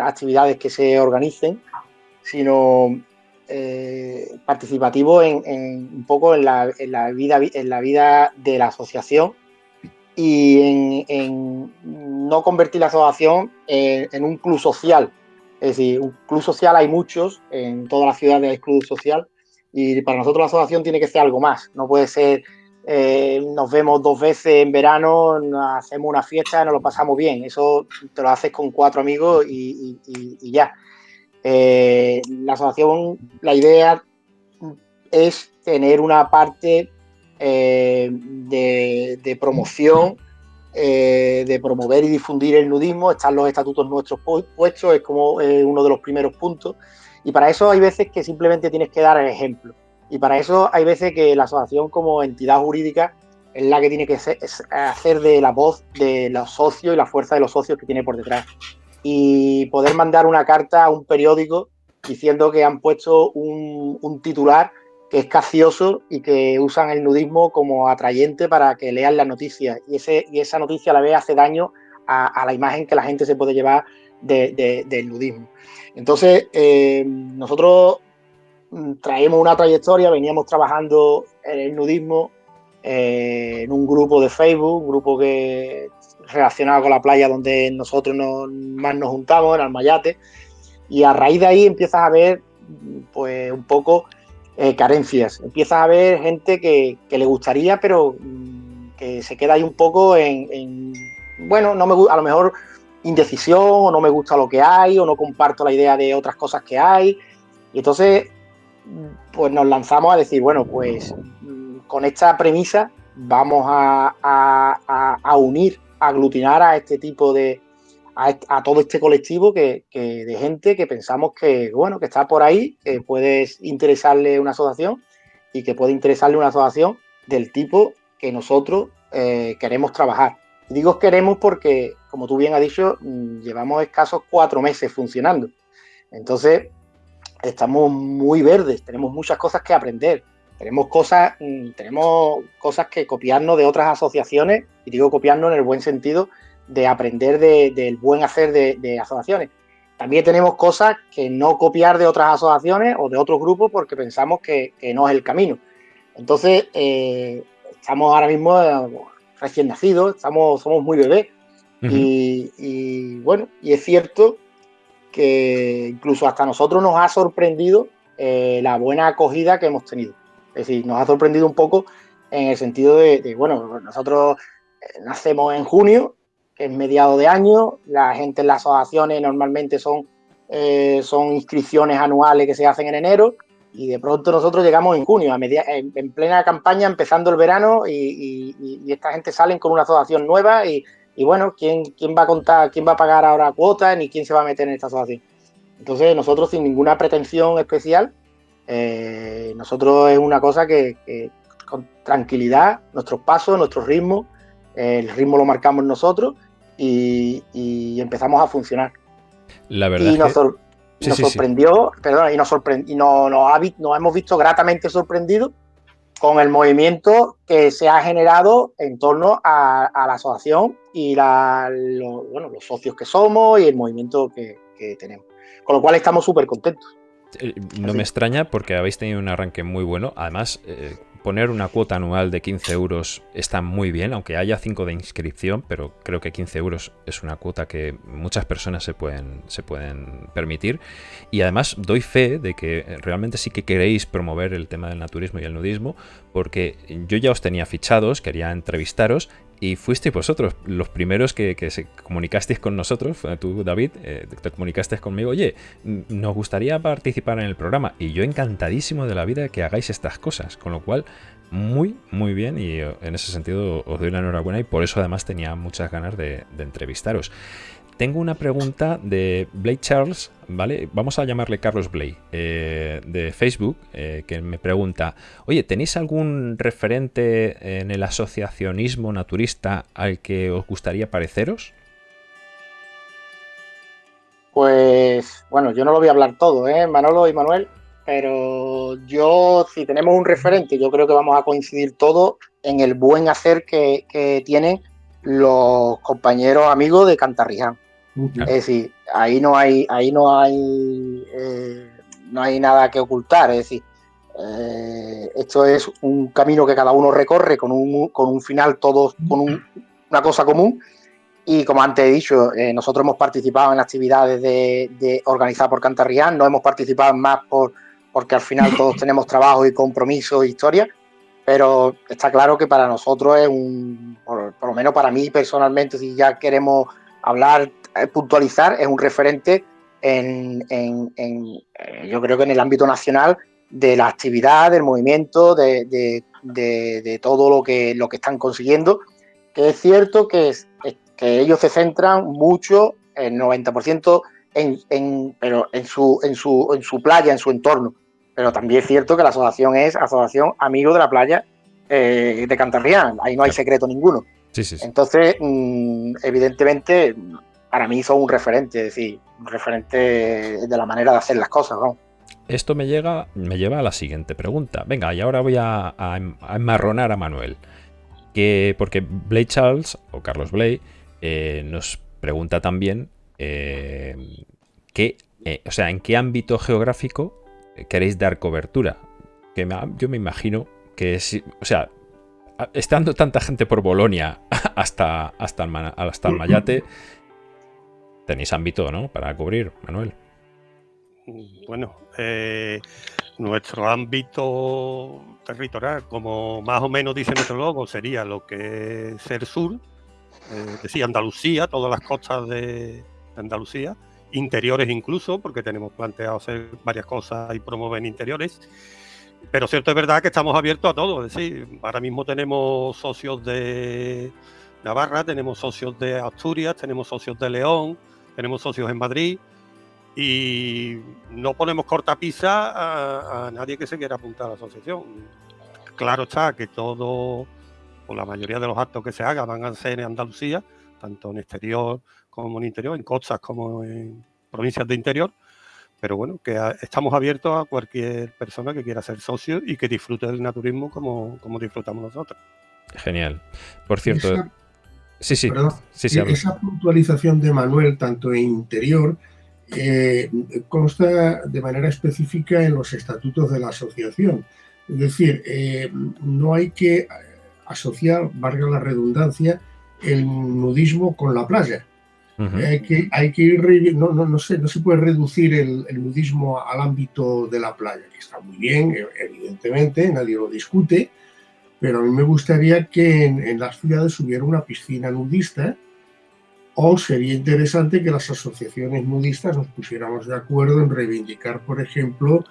actividades que se organicen, sino eh, participativo en, un poco en la, vida, en la vida de la asociación y en, no convertir la asociación en, un club social. Es decir, un club social hay muchos, en todas las ciudades hay club social, y para nosotros la asociación tiene que ser algo más. No puede ser eh, nos vemos dos veces en verano, hacemos una fiesta, nos lo pasamos bien. Eso te lo haces con cuatro amigos y, ya. Eh, la asociación, la idea es tener una parte eh, de, promoción, de promover y difundir el nudismo. Están los estatutos nuestros puestos, es como uno de los primeros puntos. Y para eso hay veces que simplemente tienes que dar el ejemplo. Y para eso hay veces que la asociación como entidad jurídica es la que tiene que hacer de la voz de los socios y la fuerza de los socios que tiene por detrás. Y poder mandar una carta a un periódico diciendo que han puesto un, titular que es cacioso y que usan el nudismo como atrayente para que lean las noticias. Y, ese, y esa noticia a la vez hace daño a, la imagen que la gente se puede llevar del nudismo. Entonces, eh, nosotros traemos una trayectoria, veníamos trabajando en el nudismo eh, en un grupo de Facebook, un grupo que relacionado con la playa donde nosotros más nos juntamos, en Almayate, y a raíz de ahí empiezas a ver pues un poco eh, carencias, empiezas a ver gente que, le gustaría, pero mm, que se queda ahí un poco en, bueno, no me a lo mejor indecisión, o no me gusta lo que hay, o no comparto la idea de otras cosas que hay. Y entonces pues nos lanzamos a decir, bueno, pues mm, con esta premisa vamos a, unir, a aglutinar a este tipo de, a, todo este colectivo que, de gente que pensamos que, bueno, que está por ahí, que puede interesarle una asociación y que puede interesarle una asociación del tipo que nosotros eh, queremos trabajar. digo queremos porque, como tú bien has dicho, mm, llevamos escasos cuatro meses funcionando. Entonces, estamos muy verdes, tenemos muchas cosas que aprender, tenemos cosas, mm, tenemos cosas que copiarnos de otras asociaciones, y digo copiarnos en el buen sentido de aprender del buen hacer de, asociaciones. También tenemos cosas que no copiar de otras asociaciones o de otros grupos porque pensamos que, no es el camino. Entonces, eh, estamos ahora mismo eh, recién nacidos, estamos, somos muy bebés. y, y, bueno, y es cierto que incluso hasta nosotros nos ha sorprendido eh, la buena acogida que hemos tenido. Es decir, nos ha sorprendido un poco en el sentido de, bueno, nosotros eh, nacemos en junio, que es mediado de año, la gente en las asociaciones normalmente son, eh, son inscripciones anuales que se hacen en enero, y de pronto nosotros llegamos en junio, a media, en, plena campaña, empezando el verano, y, y, esta gente salen con una asociación nueva y y bueno, ¿quién, quién va a contar, quién va a pagar ahora cuotas ni quién se va a meter en esta asociación? Entonces, nosotros sin ninguna pretensión especial, eh, nosotros es una cosa que, con tranquilidad, nuestros pasos, nuestro ritmo, el ritmo lo marcamos nosotros y, empezamos a funcionar. La verdad nos sorprendió, perdón, y nos y no, nos, nos hemos visto gratamente sorprendidos con el movimiento que se ha generado en torno a, la asociación y la, bueno, los socios que somos y el movimiento que, tenemos. Con lo cual estamos súper contentos. Eh, no me extraña porque habéis tenido un arranque muy bueno. Además, eh, poner una cuota anual de 15 euros está muy bien, aunque haya 5 de inscripción, pero creo que 15 euros es una cuota que muchas personas se pueden, se pueden permitir. Y además doy fe de que realmente sí que queréis promover el tema del naturismo y el nudismo, porque yo ya os tenía fichados, quería entrevistaros y fuisteis vosotros los primeros que, se comunicasteis con nosotros, tú David, eh, te comunicaste conmigo, oye, nos gustaría participar en el programa y yo encantadísimo de la vida que hagáis estas cosas, con lo cual muy, muy bien y eh, en ese sentido os doy la enhorabuena y por eso además tenía muchas ganas de entrevistaros. Tengo una pregunta de Blake Charles, ¿vale? Vamos a llamarle Carlos Blake, eh, de Facebook, eh, que me pregunta, oye, ¿tenéis algún referente en el asociacionismo naturista al que os gustaría pareceros? Pues, bueno, yo no lo voy a hablar todo, ¿eh? Manolo y Manuel, pero yo, si tenemos un referente, yo creo que vamos a coincidir todos en el buen hacer que, que tienen los compañeros amigos de Cantarriján. Es decir, ahí no hay, ahí no hay, eh, no hay nada que ocultar. Es decir, eh, esto es un camino que cada uno recorre con un, con un final, todos con una cosa común. Y como antes he dicho, eh, nosotros hemos participado en actividades de, de organizadas por Cantarrián, no hemos participado más por, porque al final todos tenemos trabajo y compromiso e historia, pero está claro que para nosotros es un, por, por lo menos para mí personalmente, si ya queremos hablar puntualizar, es un referente en, eh, yo creo que en el ámbito nacional de la actividad, del movimiento, de, todo lo que, lo que están consiguiendo, que es cierto que, que ellos se centran mucho, el 90%, en, pero en, su, en, su, en su playa, en su entorno. Pero también es cierto que la asociación es Asociación Amigo de la Playa eh, de Cantarrián, ahí no hay secreto ninguno. Entonces, mm, evidentemente, para mí son un referente, es decir, un referente de la manera de hacer las cosas, Esto me, llega, me lleva a la siguiente pregunta. Venga, y ahora voy a, enmarronar a Manuel. Que, porque Blake Charles, o Carlos Blake, eh, nos pregunta también eh, eh, o sea, en qué ámbito geográfico queréis dar cobertura. Que yo me imagino que si, o sea, estando tanta gente por Bolonia hasta, hasta, hasta el Mayate, tenéis ámbito, ¿no? Para cubrir, Manuel. Bueno, eh, nuestro ámbito territorial, como más o menos dice nuestro logo, sería lo que es el sur, eh, decía Andalucía, todas las costas de Andalucía, interiores incluso, porque tenemos planteado hacer varias cosas y promover interiores. Pero cierto es verdad que estamos abiertos a todo, es decir, ahora mismo tenemos socios de Navarra, tenemos socios de Asturias, tenemos socios de León, tenemos socios en Madrid y no ponemos cortapisa a, a nadie que se quiera apuntar a la asociación. Claro está que todo, o la mayoría de los actos que se hagan van a ser en Andalucía, tanto en exterior como en interior, en costas como en provincias de interior, pero bueno, que estamos abiertos a cualquier persona que quiera ser socio y que disfrute del naturismo como, como disfrutamos nosotros. Genial. Por cierto, Sí, sí. esa puntualización de Manuel, tanto en interior, eh, consta de manera específica en los estatutos de la asociación. Es decir, eh, no hay que asociar, valga la redundancia, el nudismo con la playa. hay, que, hay que ir, no, no, no, se, no se puede reducir el, el, nudismo al ámbito de la playa, que está muy bien, evidentemente, nadie lo discute, pero a mí me gustaría que en, las ciudades hubiera una piscina nudista o sería interesante que las asociaciones nudistas nos pusiéramos de acuerdo en reivindicar, por ejemplo,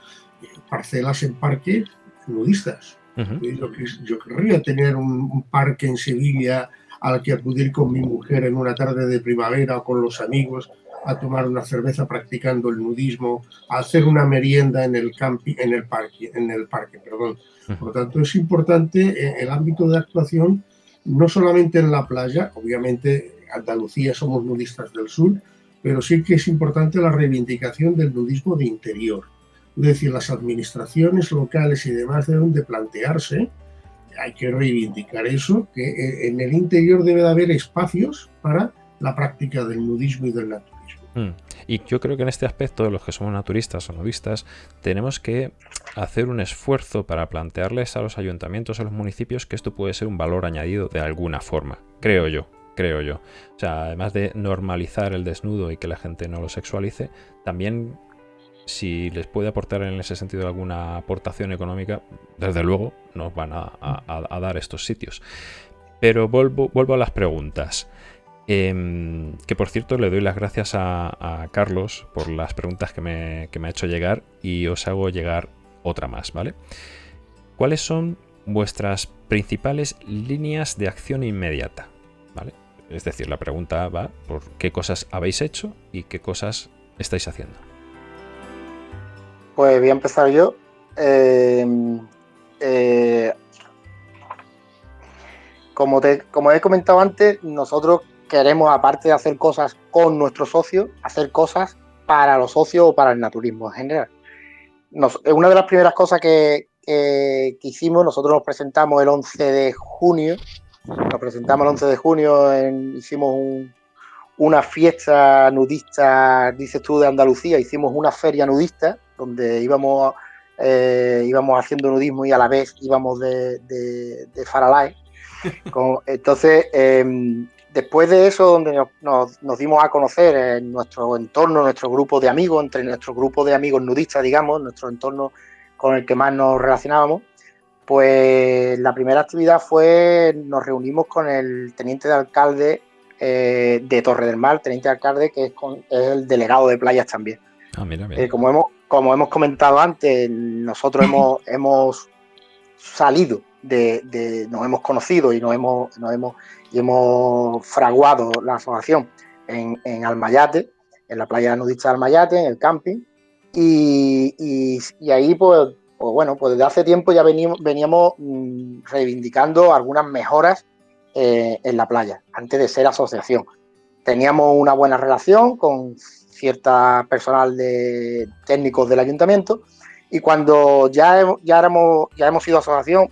parcelas en parques nudistas. yo, querría tener un, parque en Sevilla al que acudir con mi mujer en una tarde de primavera o con los amigos a tomar una cerveza practicando el nudismo, a hacer una merienda en el camping, en el parque, en el parque, perdón. Por lo tanto, es importante eh, el ámbito de actuación, no solamente en la playa, obviamente Andalucía somos nudistas del sur, pero sí que es importante la reivindicación del nudismo de interior. Es decir, las administraciones locales y demás deben de plantearse, hay que reivindicar eso, que eh, en el interior debe de haber espacios para la práctica del nudismo y del naturismo. Mm. Y yo creo que en este aspecto, los que somos naturistas o nudistas, tenemos que hacer un esfuerzo para plantearles a los ayuntamientos, a los municipios, que esto puede ser un valor añadido de alguna forma, creo yo creo yo. O sea, además de normalizar el desnudo y que la gente no lo sexualice, también si les puede aportar en ese sentido alguna aportación económica, desde luego nos van a, dar estos sitios. Pero vuelvo, vuelvo a las preguntas. Em, que por cierto le doy las gracias a, Carlos por las preguntas que me, que me ha hecho llegar y os hago llegar otra más, ¿vale? ¿Cuáles son vuestras principales líneas de acción inmediata? ¿Vale? Es decir, la pregunta va por qué cosas habéis hecho y qué cosas estáis haciendo. Pues voy a empezar yo. Eh, eh, como, te, como he comentado antes, nosotros queremos, aparte de hacer cosas con nuestros socios, hacer cosas para los socios o para el naturismo en general. una de las primeras cosas que, que, hicimos, nosotros nos presentamos el 11 de junio nos presentamos el 11 de junio, hicimos una fiesta nudista, dices tú, de Andalucía, hicimos una feria nudista donde íbamos, eh, íbamos haciendo nudismo y a la vez íbamos de, de, Faralay. entonces, em, después de eso, donde nos, dimos a conocer en nuestro entorno, nuestro grupo de amigos, entre nuestro grupo de amigos nudistas, digamos, nuestro entorno con el que más nos relacionábamos, pues la primera actividad fue, nos reunimos con el teniente de alcalde eh, de Torre del Mar, teniente de alcalde que es, el delegado de playas también. Ah, eh, como, hemos, como hemos comentado antes, nosotros hemos, hemos salido de, nos hemos conocido y nos hemos, nos hemos, y hemos fraguado la asociación en, en Almayate, en la playa nudista de Almayate, en el camping, y, y ahí pues pues bueno, pues desde hace tiempo ya veníamos, mm, reivindicando algunas mejoras eh, en la playa, antes de ser asociación. Teníamos una buena relación con cierta personal de técnicos del ayuntamiento y cuando ya, ya, éramos, ya hemos sido asociación,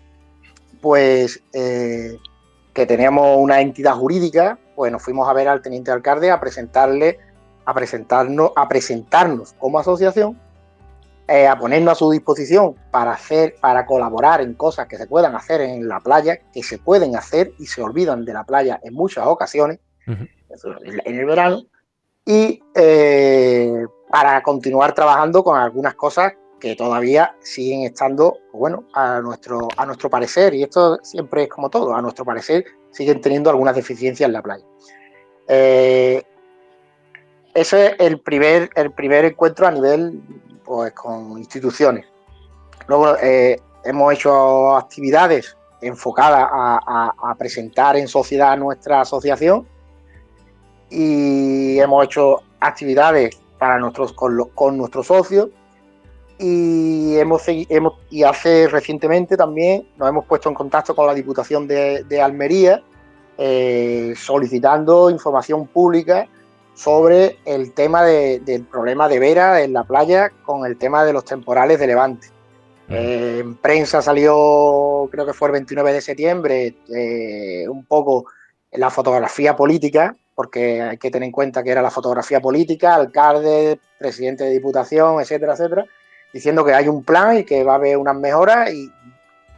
pues eh, que teníamos una entidad jurídica, pues nos fuimos a ver al teniente alcalde a presentarle, a presentarnos, a presentarnos como asociación eh, a ponernos a su disposición para hacer, para colaborar en cosas que se puedan hacer en la playa, que se pueden hacer y se olvidan de la playa en muchas ocasiones, en el verano, y eh, para continuar trabajando con algunas cosas que todavía siguen estando, bueno, a nuestro, a nuestro parecer, y esto siempre es como todo, a nuestro parecer siguen teniendo algunas deficiencias en la playa. Eh, ese es el primer, el primer encuentro a nivel pues, con instituciones. Luego eh, hemos hecho actividades enfocadas a, presentar en sociedad nuestra asociación y hemos hecho actividades para nuestros, con, nuestros socios y hemos, hemos, y hace recientemente también nos hemos puesto en contacto con la Diputación de, Almería eh, solicitando información pública sobre el tema del problema de Vera en la playa con el tema de los temporales de Levante. Eh, en prensa salió, creo que fue el 29 de septiembre, eh, un poco la fotografía política, porque hay que tener en cuenta que era la fotografía política, alcalde, presidente de diputación, etcétera, etcétera, diciendo que hay un plan y que va a haber unas mejoras y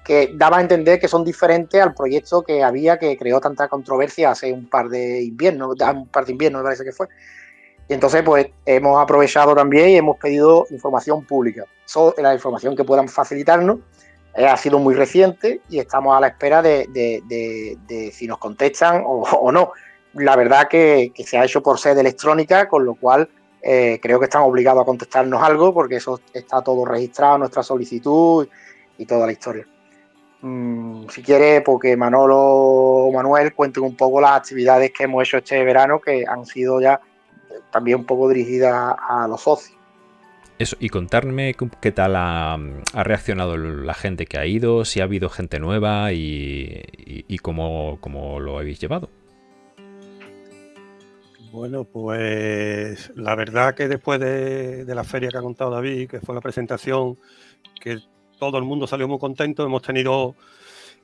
que daba a entender que son diferentes al proyecto que había que creó tanta controversia hace un par de inviernos, un par de inviernos me parece que fue. Y entonces pues hemos aprovechado también y hemos pedido información pública. la información que puedan facilitarnos eh, ha sido muy reciente y estamos a la espera de, si nos contestan o, no. La verdad que, se ha hecho por sede electrónica, con lo cual eh, creo que están obligados a contestarnos algo porque eso está todo registrado, nuestra solicitud y toda la historia. Mm, si quiere, porque Manolo o Manuel cuenten un poco las actividades que hemos hecho este verano, que han sido ya también un poco dirigidas a los socios. Eso, y contarme qué tal ha, reaccionado la gente que ha ido, si ha habido gente nueva y, cómo, lo habéis llevado. Bueno, pues la verdad que después de, la feria que ha contado David, que fue la presentación, que todo el mundo salió muy contento, hemos tenido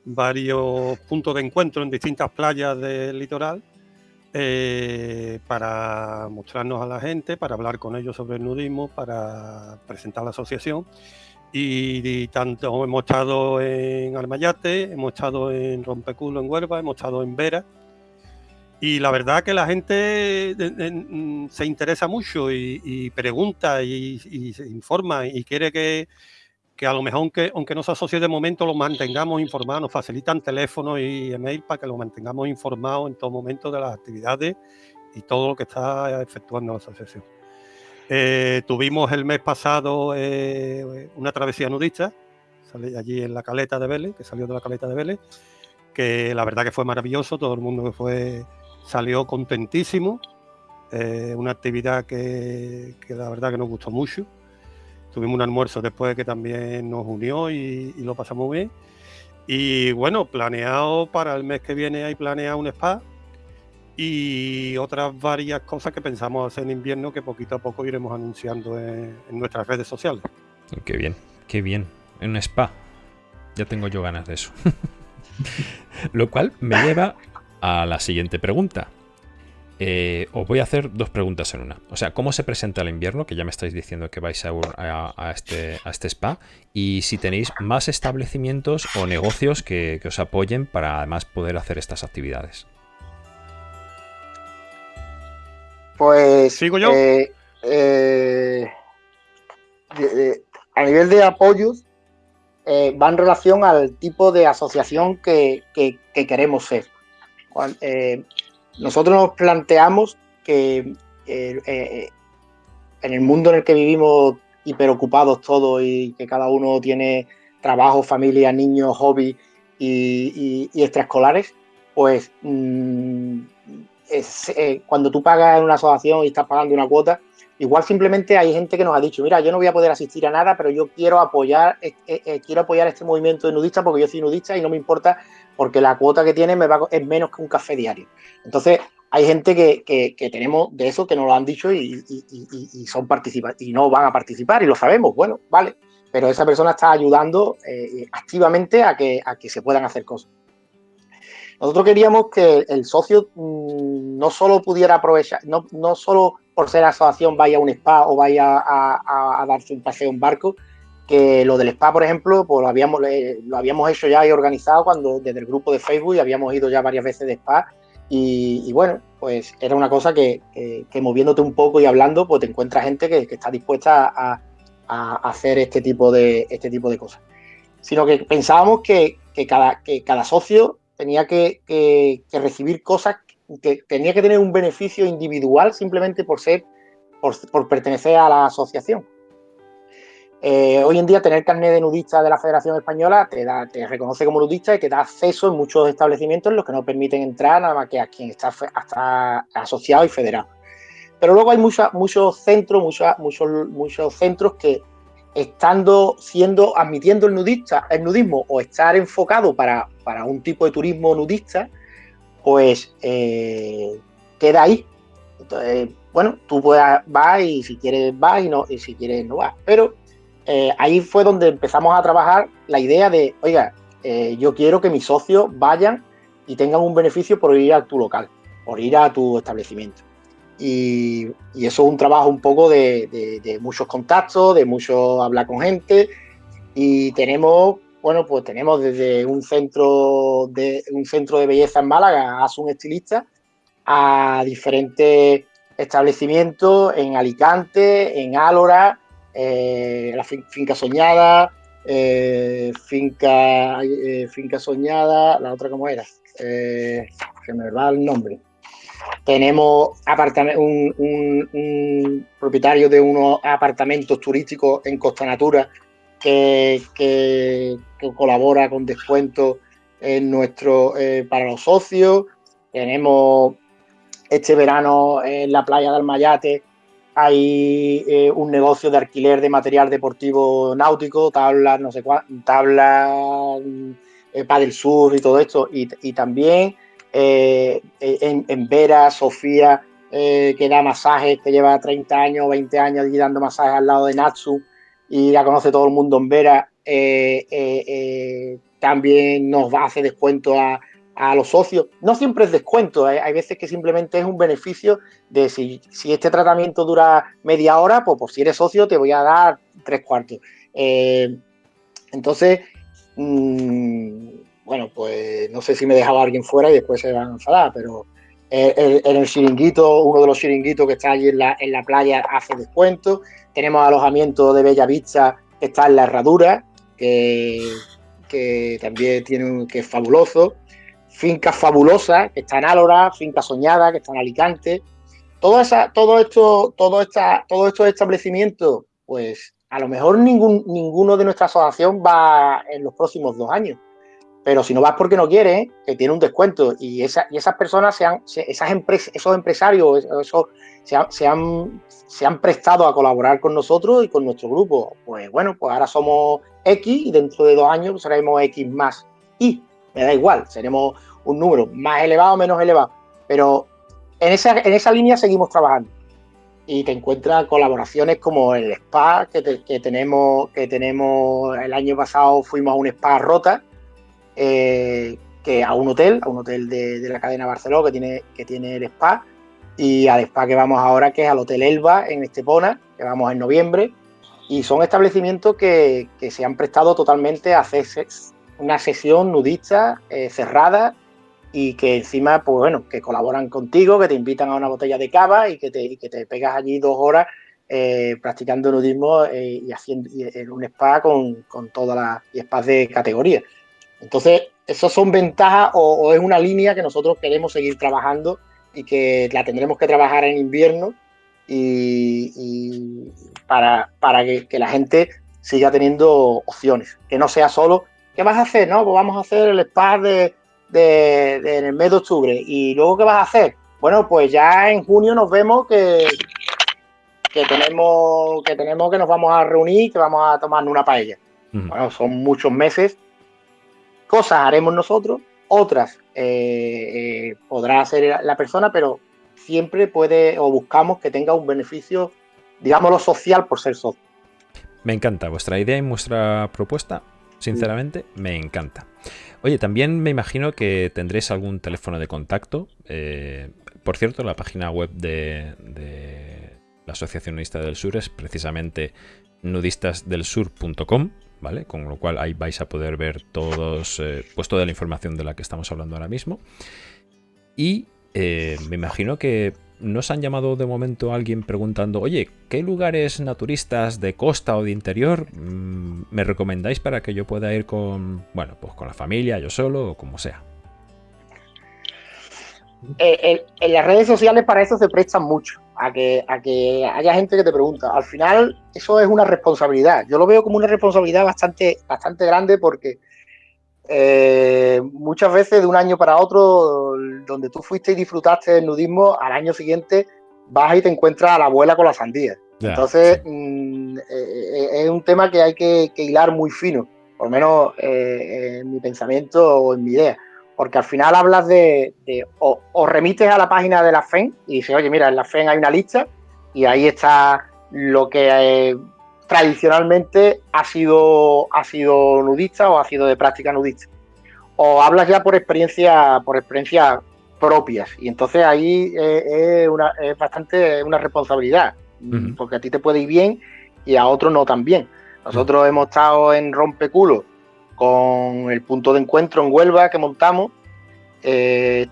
varios puntos de encuentro en distintas playas del litoral eh, para mostrarnos a la gente, para hablar con ellos sobre el nudismo, para presentar la asociación. Y, tanto hemos estado en Almayate, hemos estado en Rompeculo en Huelva, hemos estado en Vera y la verdad que la gente mm, se interesa mucho y, pregunta y, se informa y quiere que, a lo mejor, aunque, aunque no se asocie de momento, lo mantengamos informados, nos facilitan teléfono y email para que lo mantengamos informados en todo momento de las actividades y todo lo que está efectuando la asociación. Eh, tuvimos el mes pasado eh, una travesía nudista, sale allí en la caleta de Vélez, que salió de la caleta de Vélez, que la verdad que fue maravilloso, todo el mundo que fue salió contentísimo. Eh, una actividad que, la verdad que nos gustó mucho. Tuvimos un almuerzo después que también nos unió y, lo pasamos bien. Y bueno, planeado para el mes que viene hay planeado un spa y otras varias cosas que pensamos hacer en invierno que poquito a poco iremos anunciando en, en nuestras redes sociales. Qué bien, qué bien. En un spa. Ya tengo yo ganas de eso. Lo cual me lleva a la siguiente pregunta. Eh, os voy a hacer dos preguntas en una. O sea, ¿cómo se presenta el invierno? Que ya me estáis diciendo que vais a, este, a este, spa. Y si tenéis más establecimientos o negocios que, os apoyen para además poder hacer estas actividades. Pues. ¿Sigo yo? Eh, eh, a nivel de apoyos, va en relación al tipo de asociación que queremos ser. Eh, nosotros nos planteamos que eh, eh, en el mundo en el que vivimos hiperocupados todos y que cada uno tiene trabajo, familia, niños, hobby y, extraescolares, pues mm, cuando tú pagas en una asociación y estás pagando una cuota, igual simplemente hay gente que nos ha dicho, mira, yo no voy a poder asistir a nada, pero yo quiero apoyar, quiero apoyar este movimiento de nudistas porque yo soy nudista y no me importa porque la cuota que tiene es menos que un café diario. Entonces, hay gente que, tenemos de eso que nos lo han dicho y, son participantes y no van a participar y lo sabemos, bueno, vale, pero esa persona está ayudando eh, activamente a que, a que se puedan hacer cosas. Nosotros queríamos que el socio mm, no solo pudiera aprovechar, no, no solo por ser asociación vaya a un spa o vaya a, a darse un paseo en barco, que lo del spa, por ejemplo, pues lo habíamos, lo habíamos hecho ya y organizado cuando desde el grupo de Facebook habíamos ido ya varias veces de spa y, bueno, pues era una cosa que, moviéndote un poco y hablando, pues te encuentras gente que, está dispuesta a, hacer este tipo de, este tipo de cosas. Sino que pensábamos que, cada, que cada socio tenía que, recibir cosas, que tenía que tener un beneficio individual simplemente por ser, por pertenecer a la asociación. Eh, hoy en día tener carnet de nudista de la Federación Española te, da, te reconoce como nudista y te da acceso en muchos establecimientos en los que no permiten entrar nada más que a quien está hasta asociado y federado. Pero luego hay muchos centros, muchos, muchos, centros que estando siendo, admitiendo el nudista, el nudismo o estar enfocado para, un tipo de turismo nudista, pues eh, queda ahí. Bueno, tú puedes, vas y si quieres vas y, no, y si quieres no vas. Pero eh, ahí fue donde empezamos a trabajar la idea de, oiga, eh, yo quiero que mis socios vayan y tengan un beneficio por ir a tu local, por ir a tu establecimiento. Y, eso es un trabajo un poco de, muchos contactos, de mucho hablar con gente. Y tenemos, bueno, pues tenemos desde un centro de, un centro de belleza en Málaga, un Estilista, a diferentes establecimientos en Alicante, en Álora, eh, la finca soñada, eh, finca, eh, finca soñada, la otra como era, que me va el nombre. Tenemos un, un, propietario de unos apartamentos turísticos en Costa Natura que, colabora con descuentos en nuestro, para los socios. Tenemos este verano en la playa de Almayate hay eh, un negocio de alquiler de material deportivo náutico, tablas, no sé cuántas, tablas, eh, del sur y todo esto. Y, también eh, en, Vera, Sofía, que da masajes, que lleva 30 años o 20 años allí dando masajes al lado de Natsu y la conoce todo el mundo en Vera, también nos hace descuento a, a los socios. No siempre es descuento, hay veces que simplemente es un beneficio de si, si, este tratamiento dura media hora, pues, pues si eres socio te voy a dar tres cuartos. entonces, mmm, bueno, pues no sé si me dejaba alguien fuera y después se van a enfadar, pero en el chiringuito, uno de los chiringuitos que está allí en la, en la playa hace descuento. Tenemos alojamiento de Bella Vista que está en la Herradura, que, que también tiene un, que es fabuloso. Finca Fabulosa, que está en Álora, Finca Soñada, que está en Alicante. Todo, esa, todo, esto, todo esta, todos estos establecimientos, pues a lo mejor ningún, ninguno de nuestra asociación va en los próximos dos años pero si no vas porque no quieres, que tiene un descuento y, esa, y esas personas, sean, esas empresas, esos empresarios, esos, se, han, se han prestado a colaborar con nosotros y con nuestro grupo. Pues bueno, pues ahora somos X y dentro de dos años seremos X más Y. Me da igual, seremos un número más elevado o menos elevado. Pero en esa, en esa línea seguimos trabajando. Y te encuentras colaboraciones como el spa que, que, tenemos, que tenemos el año pasado fuimos a un spa rota eh, que a un hotel, a un hotel de, la cadena Barcelona que tiene, que tiene el spa, y al spa que vamos ahora, que es al Hotel Elba en Estepona, que vamos en noviembre, y son establecimientos que, se han prestado totalmente a hacer una sesión nudista eh, cerrada y que encima, pues bueno, que colaboran contigo, que te invitan a una botella de cava y que te, que te pegas allí dos horas eh, practicando nudismo y haciendo en un spa con, con todas las spas de categoría. Entonces, eso son ventajas o, es una línea que nosotros queremos seguir trabajando y que la tendremos que trabajar en invierno y, para, para que, la gente siga teniendo opciones, que no sea solo, ¿qué vas a hacer? No, pues vamos a hacer el spa de, en el mes de octubre y luego ¿qué vas a hacer? Bueno, pues ya en junio nos vemos que, que tenemos que tenemos que nos vamos a reunir, que vamos a tomar una paella. Bueno, son muchos meses Cosas haremos nosotros, otras eh, eh, podrá hacer la persona, pero siempre puede o buscamos que tenga un beneficio, digámoslo, social por ser socio. Me encanta vuestra idea y vuestra propuesta. Sinceramente, me encanta. Oye, también me imagino que tendréis algún teléfono de contacto. Eh, por cierto, la página web de, la Asociación Nudista del Sur es precisamente nudistasdelsur.com. ¿vale? Con lo cual ahí vais a poder ver todos, eh, pues toda la información de la que estamos hablando ahora mismo. Y eh, me imagino que nos han llamado de momento alguien preguntando, oye, ¿qué lugares naturistas de costa o de interior mm, me recomendáis para que yo pueda ir con, bueno, pues con la familia, yo solo o como sea? Eh, en las redes sociales para eso se prestan mucho a que, a que haya gente que te pregunta. Al final, eso es una responsabilidad. Yo lo veo como una responsabilidad bastante, bastante grande porque eh, muchas veces de un año para otro, donde tú fuiste y disfrutaste del nudismo, al año siguiente vas y te encuentras a la abuela con la sandía. Entonces, mm, eh, eh, es un tema que hay que, hilar muy fino, por lo menos en mi pensamiento o en mi idea porque al final hablas de, o, remites a la página de la FEN y dices, oye, mira, en la FEN hay una lista y ahí está lo que tradicionalmente ha sido, ha sido nudista o ha sido de práctica nudista. O hablas ya por experiencia, por experiencias propias y entonces ahí eh, es, una, es bastante una responsabilidad, porque a ti te puede ir bien y a otros no tan bien. Nosotros hemos estado en Rompeculo con el punto de encuentro en Huelva que montamos. Eh,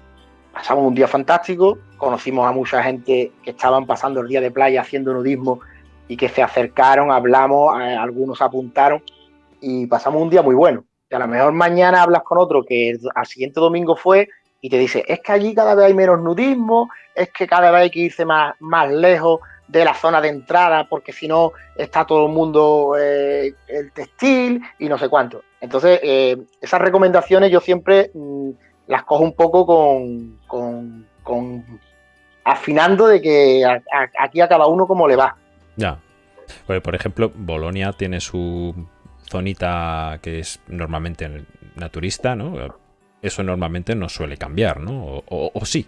pasamos un día fantástico, conocimos a mucha gente que estaban pasando el día de playa haciendo nudismo y que se acercaron, hablamos, algunos apuntaron y pasamos un día muy bueno. Y a lo mejor mañana hablas con otro que al siguiente domingo fue y te dice, es que allí cada vez hay menos nudismo, es que cada vez hay que irse más, más lejos de la zona de entrada porque si no está todo el mundo eh, el textil y no sé cuánto. Entonces, eh, esas recomendaciones yo siempre mm, las cojo un poco con, con, afinando de que aquí a cada uno como le va. Ya. Por ejemplo, Bolonia tiene su zonita que es normalmente naturista, ¿no? Eso normalmente no suele cambiar, ¿no? o sí.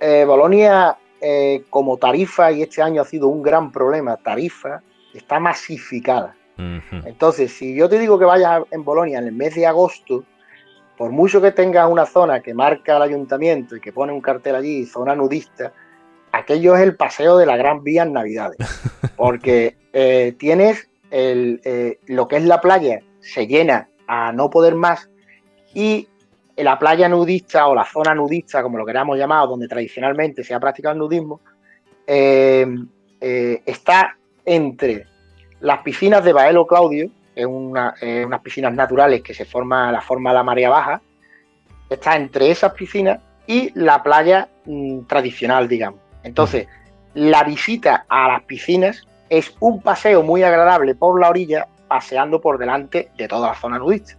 eh, Bolonia eh, como tarifa, y este año ha sido un gran problema, tarifa, está masificada. Entonces, si yo te digo que vayas en Bolonia en el mes de agosto, por mucho que tengas una zona que marca el ayuntamiento y que pone un cartel allí, zona nudista, aquello es el paseo de la Gran Vía en Navidades. Porque eh, tienes el, lo que es la playa, se llena a no poder más y la playa nudista o la zona nudista, como lo queramos llamar, donde tradicionalmente se ha practicado el nudismo, eh, eh, está entre las piscinas de Baelo Claudio, que es una, unas piscinas naturales que se forma la forma de la marea baja, está entre esas piscinas y la playa mm, tradicional, digamos. Entonces, la visita a las piscinas es un paseo muy agradable por la orilla, paseando por delante de toda la zona nudista.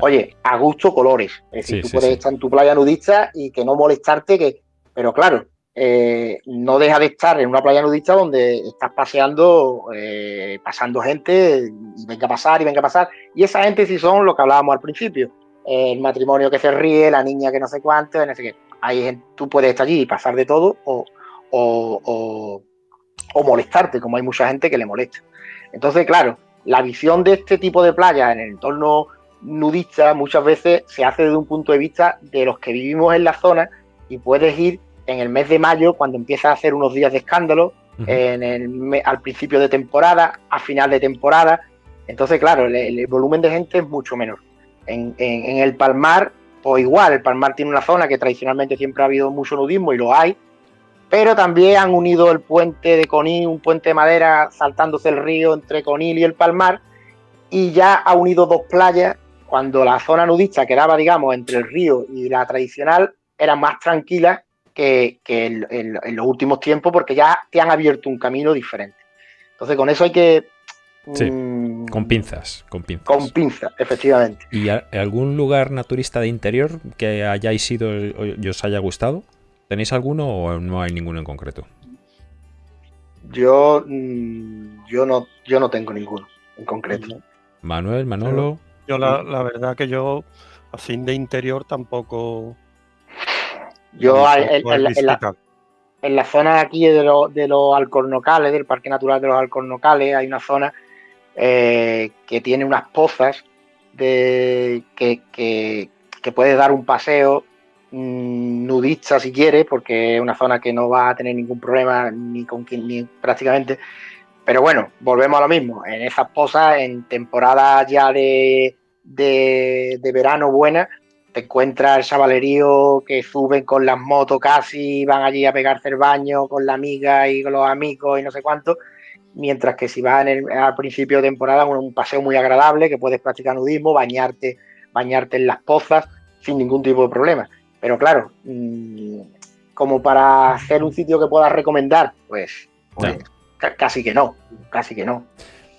Oye, a gusto colores. Es decir, tú puedes estar en tu playa nudista y que no molestarte, que, pero claro, eh, no deja de estar en una playa nudista donde estás paseando, eh, pasando gente, y venga a pasar y venga a pasar. Y esa gente sí son lo que hablábamos al principio. el matrimonio que se ríe, la niña que no sé cuánto, no sé qué. Ahí tú puedes estar allí y pasar de todo o, o, o molestarte, como hay mucha gente que le molesta. Entonces, claro, la visión de este tipo de playa en el entorno nudista muchas veces se hace desde un punto de vista de los que vivimos en la zona y puedes ir en el mes de mayo cuando empieza a hacer unos días de escándalo, en el, al principio de temporada, a final de temporada. Entonces, claro, el, volumen de gente es mucho menor. En, el Palmar, pues igual, el Palmar tiene una zona que tradicionalmente siempre ha habido mucho nudismo y lo hay, pero también han unido el puente de Conil, un puente de madera saltándose el río entre Conil y el Palmar, y ya ha unido dos playas cuando la zona nudista quedaba, digamos, entre el río y la tradicional, era más tranquila que, en, los últimos tiempos porque ya te han abierto un camino diferente. Entonces, con eso hay que... Sí, mm, con pinzas, con pinzas. Con pinzas, efectivamente. ¿Y algún lugar naturista de interior que hayáis ido y os haya gustado? ¿Tenéis alguno o no hay ninguno en concreto? Yo, mm, yo, no, yo no tengo ninguno en concreto. Manuel, Manolo. Yo la, verdad que yo, así de interior, tampoco... Yo en, la, zona aquí de, de los alcornocales, del Parque Natural de los Alcornocales, hay una zona eh, que tiene unas pozas de, que, que, que puedes dar un paseo nudista si quieres, porque es una zona que no va a tener ningún problema ni con ni prácticamente pero bueno, volvemos a lo mismo. En esas posas, en temporada ya de, de, verano buena, te encuentras el chavalerío que suben con las motos casi, van allí a pegarse el baño con la amiga y con los amigos y no sé cuánto. Mientras que si vas al principio de temporada, un, un paseo muy agradable, que puedes practicar nudismo, bañarte, bañarte en las pozas sin ningún tipo de problema. Pero claro, mm, como para hacer un sitio que puedas recomendar, pues, pues casi que no, casi que no.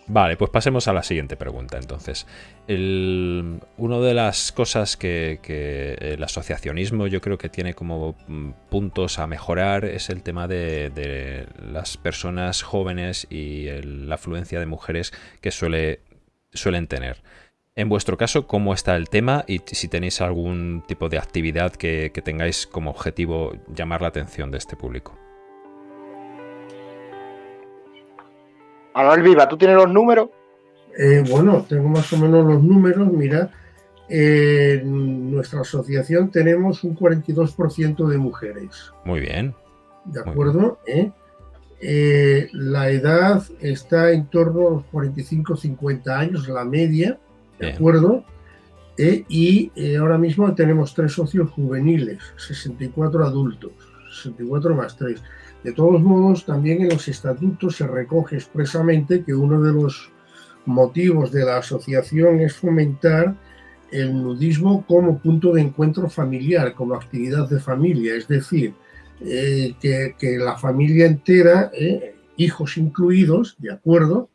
Vale, pues pasemos a la siguiente pregunta. Entonces, una de las cosas que, el asociacionismo yo creo que tiene como mm, puntos a mejorar es el tema de, las personas jóvenes y la afluencia de mujeres que suele, suelen tener. En vuestro caso, ¿cómo está el tema y si tenéis algún tipo de actividad que tengáis como objetivo llamar la atención de este público? Manuel Viva, ¿tú tienes los números? Eh, bueno, tengo más o menos los números. Mira, en nuestra asociación tenemos un 42% de mujeres. Muy bien. ¿De acuerdo? ¿Eh? Eh, la edad está en torno a los 45-50 años, la media, ¿de acuerdo? y ahora mismo tenemos tres socios juveniles, 64 adultos, 64 más 3. De todos modos, también en los estatutos se recoge expresamente que uno de los motivos de la asociación es fomentar el nudismo como punto de encuentro familiar, como actividad de familia, es decir, eh, que, la familia entera, eh, hijos incluidos, de acuerdo,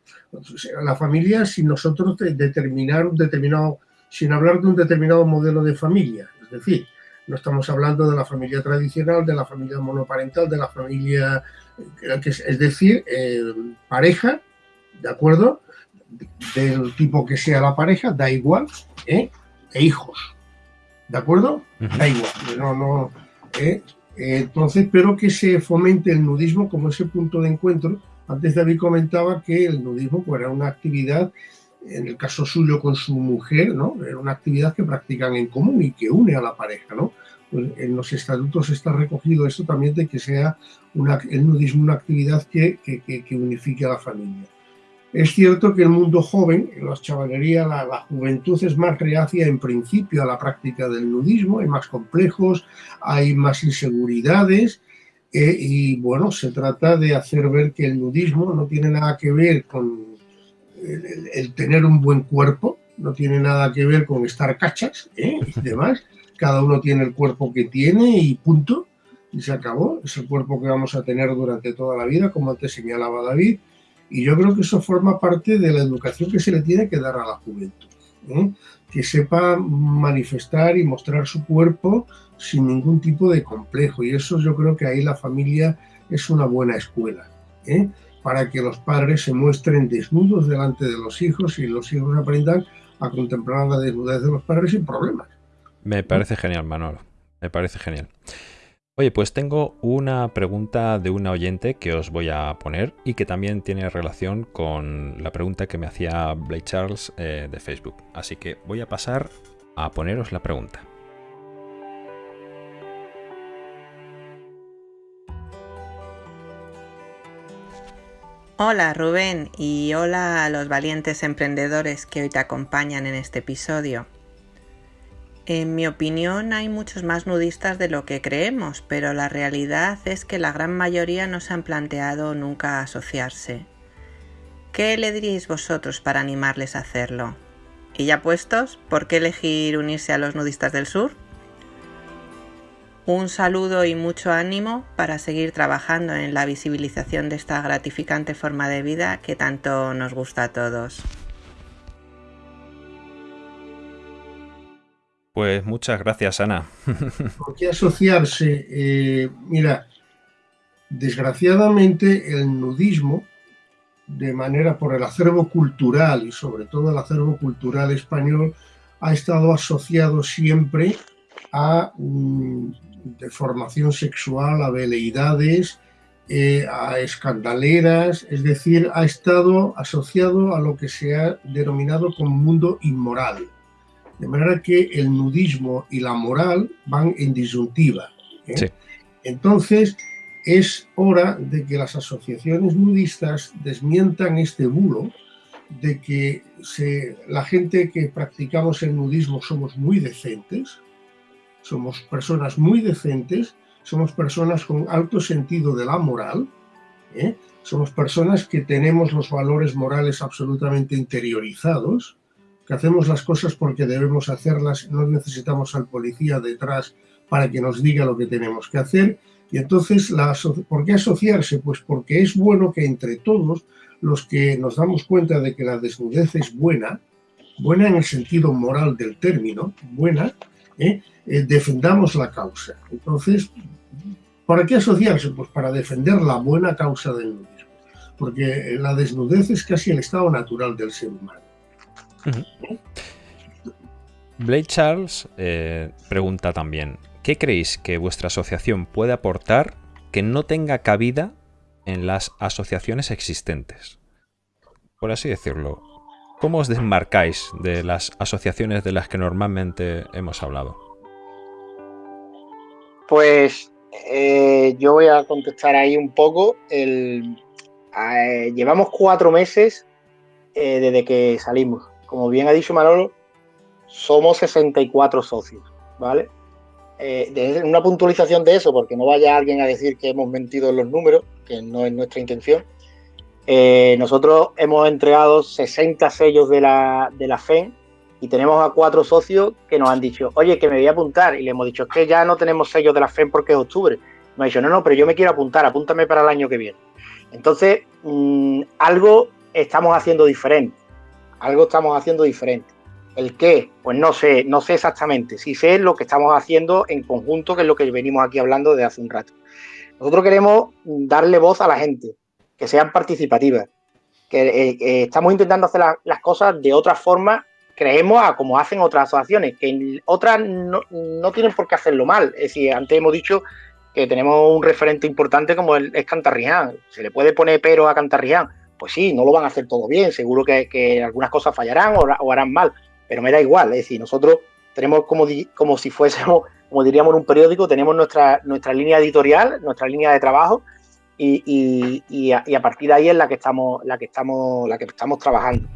la familia sin nosotros determinar un determinado, sin hablar de un determinado modelo de familia, es decir, no estamos hablando de la familia tradicional, de la familia monoparental, de la familia, eh, es decir, eh, pareja, ¿de acuerdo? Del tipo que sea la pareja, da igual, ¿eh? e hijos, ¿de acuerdo? Da igual, no, no, Entonces, pero que se fomente el nudismo como ese punto de encuentro. Antes David comentaba que el nudismo pues, era una actividad, en el caso suyo con su mujer, ¿no? Era una actividad que practican en común y que une a la pareja, ¿no? Pues en los estatutos está recogido esto también de que sea una, el nudismo una actividad que, que, que unifique a la familia. Es cierto que el mundo joven, en la chavalería, la, juventud es más reacia en principio a la práctica del nudismo, hay más complejos, hay más inseguridades eh, y bueno, se trata de hacer ver que el nudismo no tiene nada que ver con el, tener un buen cuerpo, no tiene nada que ver con estar cachas ¿eh? y demás, cada uno tiene el cuerpo que tiene y punto, y se acabó, es el cuerpo que vamos a tener durante toda la vida, como antes señalaba David, y yo creo que eso forma parte de la educación que se le tiene que dar a la juventud. ¿eh? Que sepa manifestar y mostrar su cuerpo sin ningún tipo de complejo. Y eso yo creo que ahí la familia es una buena escuela. ¿eh? Para que los padres se muestren desnudos delante de los hijos y los hijos aprendan a contemplar la desnudez de los padres sin problemas. Me parece genial, Manolo. Me parece genial. Oye, pues tengo una pregunta de una oyente que os voy a poner y que también tiene relación con la pregunta que me hacía Blake Charles eh, de Facebook. Así que voy a pasar a poneros la pregunta. Hola Rubén y hola a los valientes emprendedores que hoy te acompañan en este episodio. En mi opinión hay muchos más nudistas de lo que creemos, pero la realidad es que la gran mayoría no se han planteado nunca asociarse. ¿Qué le diríais vosotros para animarles a hacerlo? ¿Y ya puestos? ¿Por qué elegir unirse a los nudistas del sur? Un saludo y mucho ánimo para seguir trabajando en la visibilización de esta gratificante forma de vida que tanto nos gusta a todos. Pues muchas gracias, Ana. ¿Por qué asociarse? Eh, mira, desgraciadamente el nudismo, de manera por el acervo cultural y sobre todo el acervo cultural español, ha estado asociado siempre a mm, deformación sexual, a veleidades, eh, a escandaleras, es decir, ha estado asociado a lo que se ha denominado como mundo inmoral. De manera que el nudismo y la moral van en disyuntiva. ¿eh? Entonces, es hora de que las asociaciones nudistas desmientan este bulo de que la gente que practicamos el nudismo somos muy decentes, somos personas muy decentes, somos personas con alto sentido de la moral, ¿eh? somos personas que tenemos los valores morales absolutamente interiorizados, hacemos las cosas porque debemos hacerlas, no necesitamos al policía detrás para que nos diga lo que tenemos que hacer. Y entonces, la, ¿por qué asociarse? Pues porque es bueno que entre todos los que nos damos cuenta de que la desnudez es buena, buena en el sentido moral del término, buena, ¿eh? Eh, defendamos la causa. Entonces, ¿para qué asociarse? Pues para defender la buena causa del nudismo. Porque la desnudez es casi el estado natural del ser humano. Blake Charles eh, pregunta también, ¿qué creéis que vuestra asociación puede aportar que no tenga cabida en las asociaciones existentes? Por así decirlo, ¿cómo os desmarcáis de las asociaciones de las que normalmente hemos hablado? Pues eh, yo voy a contestar ahí un poco. Eh, llevamos cuatro meses desde que salimos como bien ha dicho Manolo, somos 64 socios, ¿vale? Eh, una puntualización de eso, porque no vaya alguien a decir que hemos mentido en los números, que no es nuestra intención. Eh, nosotros hemos entregado 60 sellos de la, de la FEN y tenemos a cuatro socios que nos han dicho, oye, que me voy a apuntar. Y le hemos dicho, es que ya no tenemos sellos de la FEN porque es octubre. Nos ha dicho, no, no, pero yo me quiero apuntar, apúntame para el año que viene. Entonces, mm, algo estamos haciendo diferente algo estamos haciendo diferente. ¿El qué? Pues no sé, no sé exactamente. Sí sé lo que estamos haciendo en conjunto, que es lo que venimos aquí hablando de hace un rato. Nosotros queremos darle voz a la gente, que sean participativas, que eh, eh, estamos intentando hacer las cosas de otra forma, creemos a como hacen otras asociaciones, que otras no, no, tienen por qué hacerlo mal. Es decir, antes hemos dicho que tenemos un referente importante como el, es Cantarrián. ¿Se le puede poner pero a Cantarrián? Pues sí, no lo van a hacer todo bien, seguro que, algunas cosas fallarán o, harán mal, pero me da igual, es decir, nosotros tenemos como, como si fuésemos, como diríamos un periódico, tenemos nuestra, nuestra línea editorial, nuestra línea de trabajo, y, a, partir de ahí es la que estamos, la que estamos, la que estamos trabajando.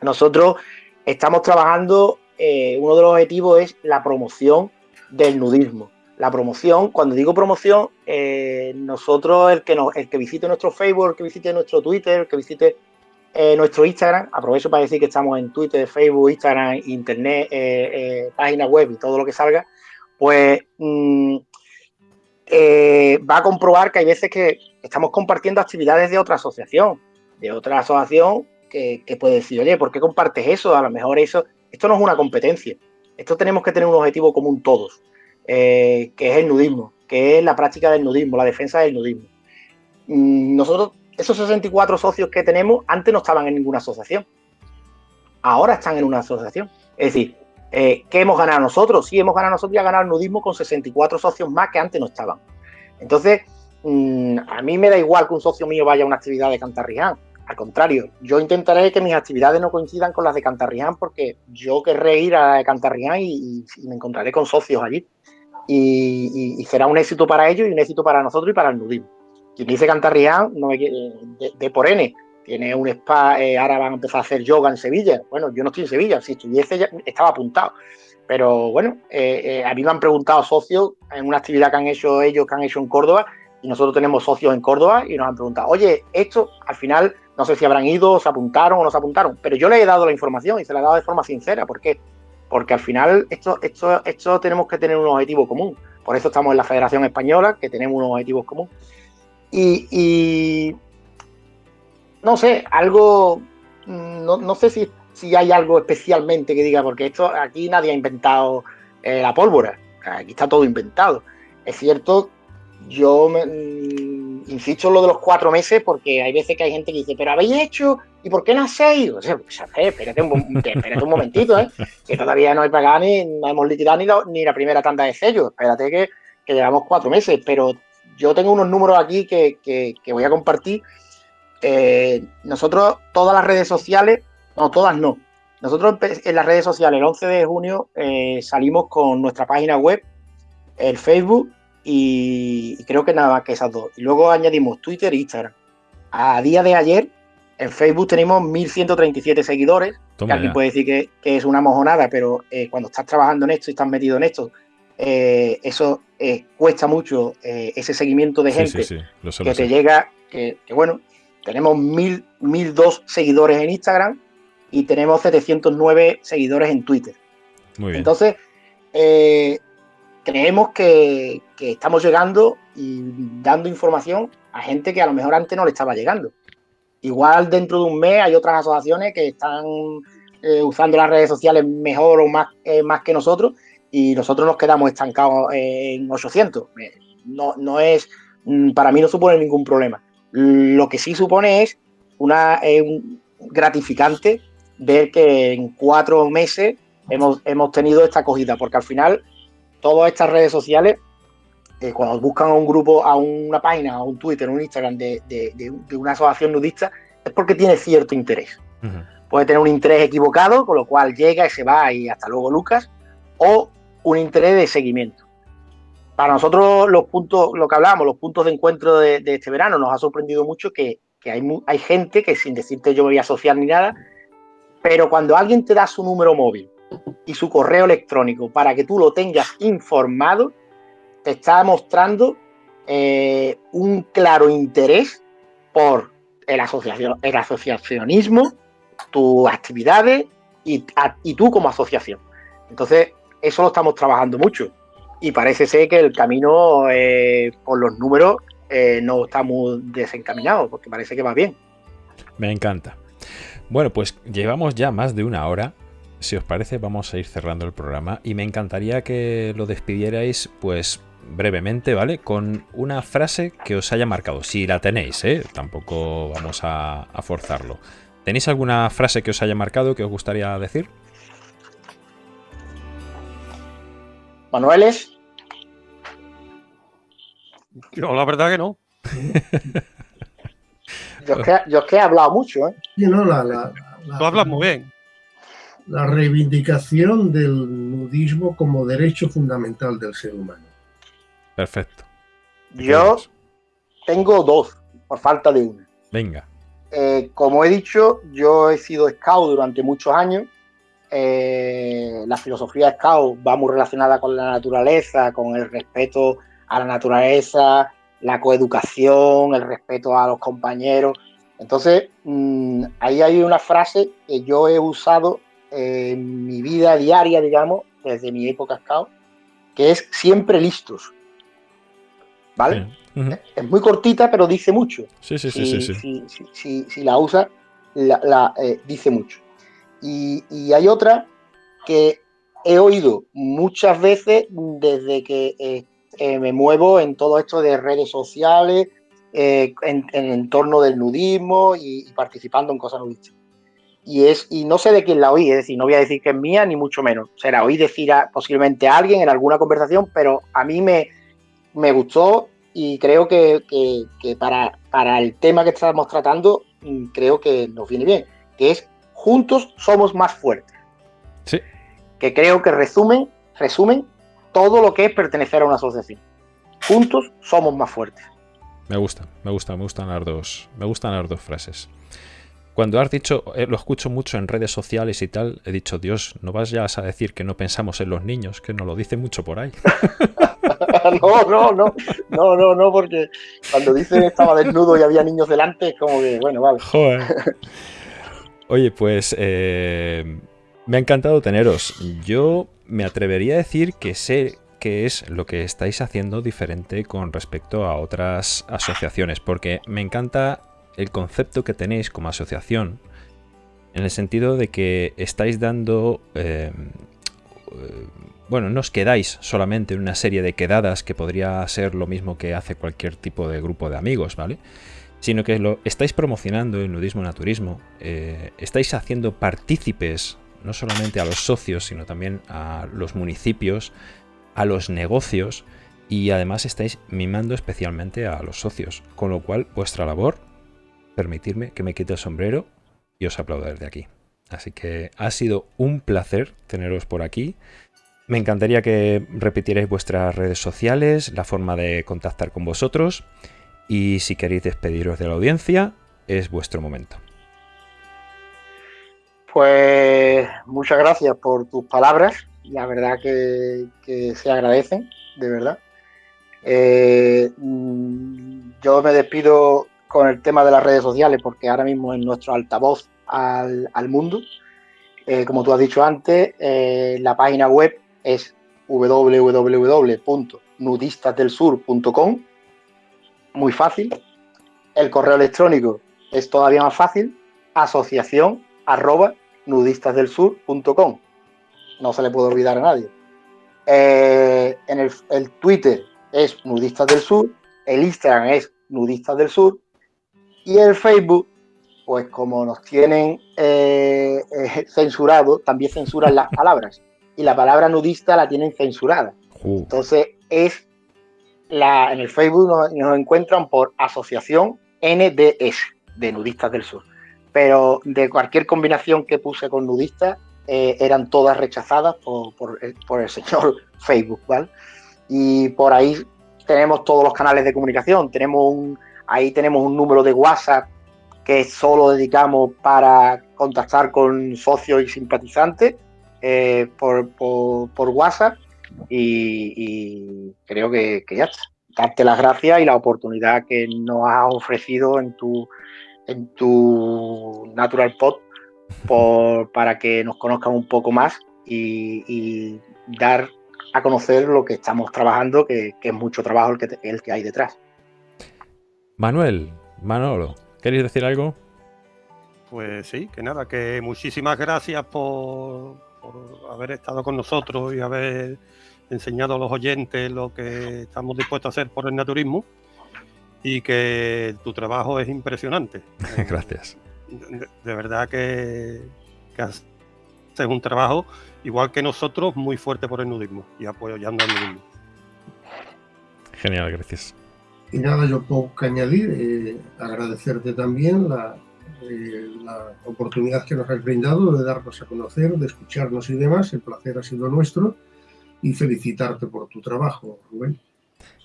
Nosotros estamos trabajando, eh, uno de los objetivos es la promoción del nudismo. La promoción, cuando digo promoción, eh, nosotros, el que, visite nuestro Facebook, el que visite nuestro Twitter, el que visite eh, nuestro Instagram, aprovecho para decir que estamos en Twitter, Facebook, Instagram, Internet, página web y todo lo que salga, pues mm, va a comprobar que hay veces que estamos compartiendo actividades de otra asociación, de otra asociación que, puede decir, oye, ¿por qué compartes eso? A lo mejor eso, esto no es una competencia, esto tenemos que tener un objetivo común todos, eh, que es el nudismo, que es la práctica del nudismo, la defensa del nudismo. Mm, nosotros, esos 64 socios que tenemos, antes no estaban en ninguna asociación, ahora están en una asociación. Es decir, eh, ¿qué hemos ganado nosotros? Sí, hemos ganado nosotros ya ganar el nudismo con 64 socios más que antes no estaban. Entonces, mm, a mí me da igual que un socio mío vaya a una actividad de Cantarriján. Al contrario, yo intentaré que mis actividades no coincidan con las de Cantarriján porque yo querré ir a Cantarriján y, me encontraré con socios allí. Y, será un éxito para ellos y un éxito para nosotros y para el nudismo. Quien dice Cantarriján no me, de, de por N, tiene un spa, eh, ahora van a empezar a hacer yoga en Sevilla. Bueno, yo no estoy en Sevilla, si estuviese ya estaba apuntado. Pero bueno, eh, eh, a mí me han preguntado socios en una actividad que han hecho ellos, que han hecho en Córdoba, y nosotros tenemos socios en Córdoba y nos han preguntado, oye, esto al final no sé si habrán ido, se apuntaron o no se apuntaron, pero yo le he dado la información y se la he dado de forma sincera. ¿Por qué? Porque al final esto, esto, esto tenemos que tener un objetivo común. Por eso estamos en la Federación Española, que tenemos unos objetivos comunes. y, no sé, algo, mm, no, sé si, si, hay algo especialmente que diga, porque esto aquí nadie ha inventado eh, la pólvora, aquí está todo inventado. Es cierto, yo me, mm, insisto en lo de los cuatro meses porque hay veces que hay gente que dice, pero habéis hecho, ¿y por qué no hacéis? O sea, pues, espérate, un, espérate un momentito, ¿eh? que todavía no hay pagado ni, no hemos liquidado ni la, primera tanda de sellos, espérate que, que, llevamos cuatro meses, pero yo tengo unos números aquí que, que voy a compartir eh, nosotros, todas las redes sociales, no, todas no. Nosotros en las redes sociales, el 11 de junio, eh, salimos con nuestra página web, el Facebook y, creo que nada más que esas dos. Y luego añadimos Twitter e Instagram. A día de ayer, en Facebook tenemos 1.137 seguidores, que alguien puede decir que, es una mojonada, pero eh, cuando estás trabajando en esto y estás metido en esto, eso cuesta mucho ese seguimiento de gente que te llega, que, bueno, tenemos 1002 seguidores en Instagram y tenemos 709 seguidores en Twitter. Muy bien. Entonces, eh, creemos que, estamos llegando y dando información a gente que a lo mejor antes no le estaba llegando. Igual dentro de un mes hay otras asociaciones que están eh, usando las redes sociales mejor o más, eh, más que nosotros y nosotros nos quedamos estancados en 800. No, no es, mm, para mí no supone ningún problema. Lo que sí supone es una gratificante ver que en cuatro meses hemos, hemos tenido esta acogida, porque al final todas estas redes sociales, eh, cuando buscan a un grupo, a una página, a un Twitter, a un Instagram de, una asociación nudista, es porque tiene cierto interés. Puede tener un interés equivocado, con lo cual llega y se va y hasta luego Lucas, o un interés de seguimiento para nosotros los puntos, lo que hablábamos, los puntos de encuentro de, este verano, nos ha sorprendido mucho que, hay, hay, gente que sin decirte yo me voy a asociar ni nada, pero cuando alguien te da su número móvil y su correo electrónico para que tú lo tengas informado, te está mostrando eh, un claro interés por el, asociación, el asociacionismo, tus actividades y, tú como asociación. Entonces, eso lo estamos trabajando mucho y parece ser que el camino eh, por los números eh, no está muy desencaminado, porque parece que va bien. Me encanta. Bueno, pues llevamos ya más de una hora. Si os parece, vamos a ir cerrando el programa y me encantaría que lo despidierais, pues brevemente, ¿vale? Con una frase que os haya marcado. Si la tenéis, ¿eh? Tampoco vamos a, a forzarlo. ¿Tenéis alguna frase que os haya marcado que os gustaría decir? Manueles. Yo la verdad que no. yo, es que, yo que he hablado mucho, ¿eh? Sí, no, la, la, Tú hablas muy bien. La reivindicación del nudismo como derecho fundamental del ser humano. Perfecto. Yo tengo dos, por falta de una. Venga. Eh, como he dicho, yo he sido scout durante muchos años. Eh, la filosofía scout va muy relacionada con la naturaleza, con el respeto a la naturaleza, la coeducación, el respeto a los compañeros. Entonces, mm, ahí hay una frase que yo he usado en mi vida diaria, digamos, desde mi época scout, que es siempre listos. ¿Vale? Es muy cortita, pero dice mucho. Sí, sí, sí. sí, sí, Si, la usa, la, eh, dice mucho. Y, hay otra que he oído muchas veces desde que eh, eh, me muevo en todo esto de redes sociales, en, en entorno del nudismo y, participando en cosas nudistas. Y, es, y no sé de quién la oí, es decir, no voy a decir que es mía, ni mucho menos. Se la oí decir posiblemente a alguien en alguna conversación, pero a mí me, me gustó y creo que, para, para, el tema que estamos tratando, mm, creo que nos viene bien, que es juntos somos más fuertes. Sí. Que creo que resumen, resumen todo lo que es pertenecer a una asociación. Juntos somos más fuertes. Me gusta, me gusta, me gustan las dos, me gustan las dos frases. Cuando has dicho, eh, lo escucho mucho en redes sociales y tal, he dicho, Dios, no vas ya a decir que no pensamos en los niños, que nos lo dicen mucho por ahí. no, no, no, no, no, no, porque cuando dicen estaba desnudo y había niños delante, es como que, bueno, vale. Oye, pues eh, me ha encantado teneros. Yo me atrevería a decir que sé qué es lo que estáis haciendo diferente con respecto a otras asociaciones, porque me encanta el concepto que tenéis como asociación, en el sentido de que estáis dando eh, bueno, no os quedáis solamente en una serie de quedadas que podría ser lo mismo que hace cualquier tipo de grupo de amigos, ¿vale? Sino que lo estáis promocionando el nudismo naturismo, eh, estáis haciendo partícipes no solamente a los socios, sino también a los municipios, a los negocios y además estáis mimando especialmente a los socios, con lo cual vuestra labor, permitirme que me quite el sombrero y os aplaudo desde aquí. Así que ha sido un placer teneros por aquí. Me encantaría que repitierais vuestras redes sociales, la forma de contactar con vosotros y si queréis despediros de la audiencia, es vuestro momento. Pues muchas gracias por tus palabras, la verdad que, se agradecen, de verdad. Eh, mm, yo me despido con el tema de las redes sociales porque ahora mismo es nuestro altavoz al, mundo. Eh, como tú has dicho antes, eh, la página web es www.nudistasdelsur.com. Muy fácil. El correo electrónico es todavía más fácil. Asociación arroba nudistasdelsur.com. No se le puede olvidar a nadie. Eh, en el, Twitter es Nudistas del Sur, el Instagram es Nudistas del Sur y el Facebook, pues como nos tienen eh, eh, censurado, también censuran las palabras y la palabra nudista la tienen censurada. Uh. Entonces, es la, en el Facebook nos, encuentran por asociación NDS, de Nudistas del Sur. Pero de cualquier combinación que puse con nudistas, eh, eran todas rechazadas por, por, el señor Facebook, ¿vale? Y por ahí tenemos todos los canales de comunicación. Tenemos un, ahí tenemos un número de WhatsApp que solo dedicamos para contactar con socios y simpatizantes eh, por, WhatsApp y, creo que, ya está. Darte las gracias y la oportunidad que nos has ofrecido en tu, en tu Natural Pod para que nos conozcan un poco más y, dar a conocer lo que estamos trabajando, que, es mucho trabajo el que, el que hay detrás. Manuel, Manolo, ¿queréis decir algo? Pues sí, que nada, que muchísimas gracias por, por haber estado con nosotros y haber enseñado a los oyentes lo que estamos dispuestos a hacer por el naturismo y que tu trabajo es impresionante. Gracias. De, verdad que, que, haces un trabajo igual que nosotros muy fuerte por el nudismo y apoyando al nudismo. Genial, gracias. Y nada, yo poco que añadir, eh, agradecerte también la, eh, la oportunidad que nos has brindado de darnos a conocer, de escucharnos y demás. El placer ha sido nuestro y felicitarte por tu trabajo, Rubén.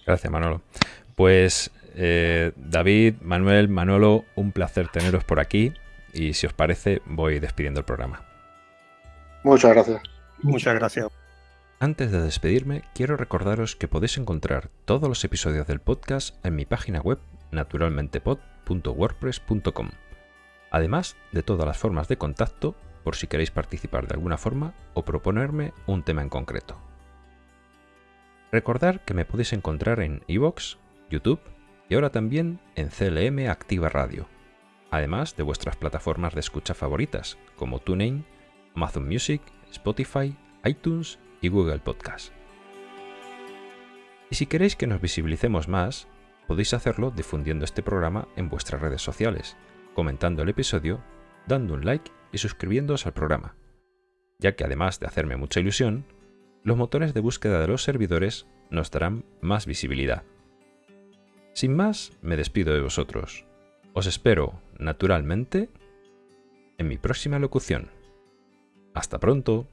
Gracias, Manolo. Pues eh, David, Manuel, Manolo, un placer teneros por aquí y si os parece voy despidiendo el programa. Muchas gracias. Muchas gracias. Antes de despedirme, quiero recordaros que podéis encontrar todos los episodios del podcast en mi página web naturalmentepod.wordpress.com, además de todas las formas de contacto por si queréis participar de alguna forma o proponerme un tema en concreto. Recordar que me podéis encontrar en iVoox, YouTube y ahora también en CLM Activa Radio, además de vuestras plataformas de escucha favoritas como TuneIn, Amazon Music, Spotify, iTunes y Google Podcast. Y si queréis que nos visibilicemos más, podéis hacerlo difundiendo este programa en vuestras redes sociales, comentando el episodio, dando un like y suscribiéndoos al programa, ya que además de hacerme mucha ilusión, los motores de búsqueda de los servidores nos darán más visibilidad. Sin más, me despido de vosotros. Os espero, naturalmente, en mi próxima locución. Hasta pronto.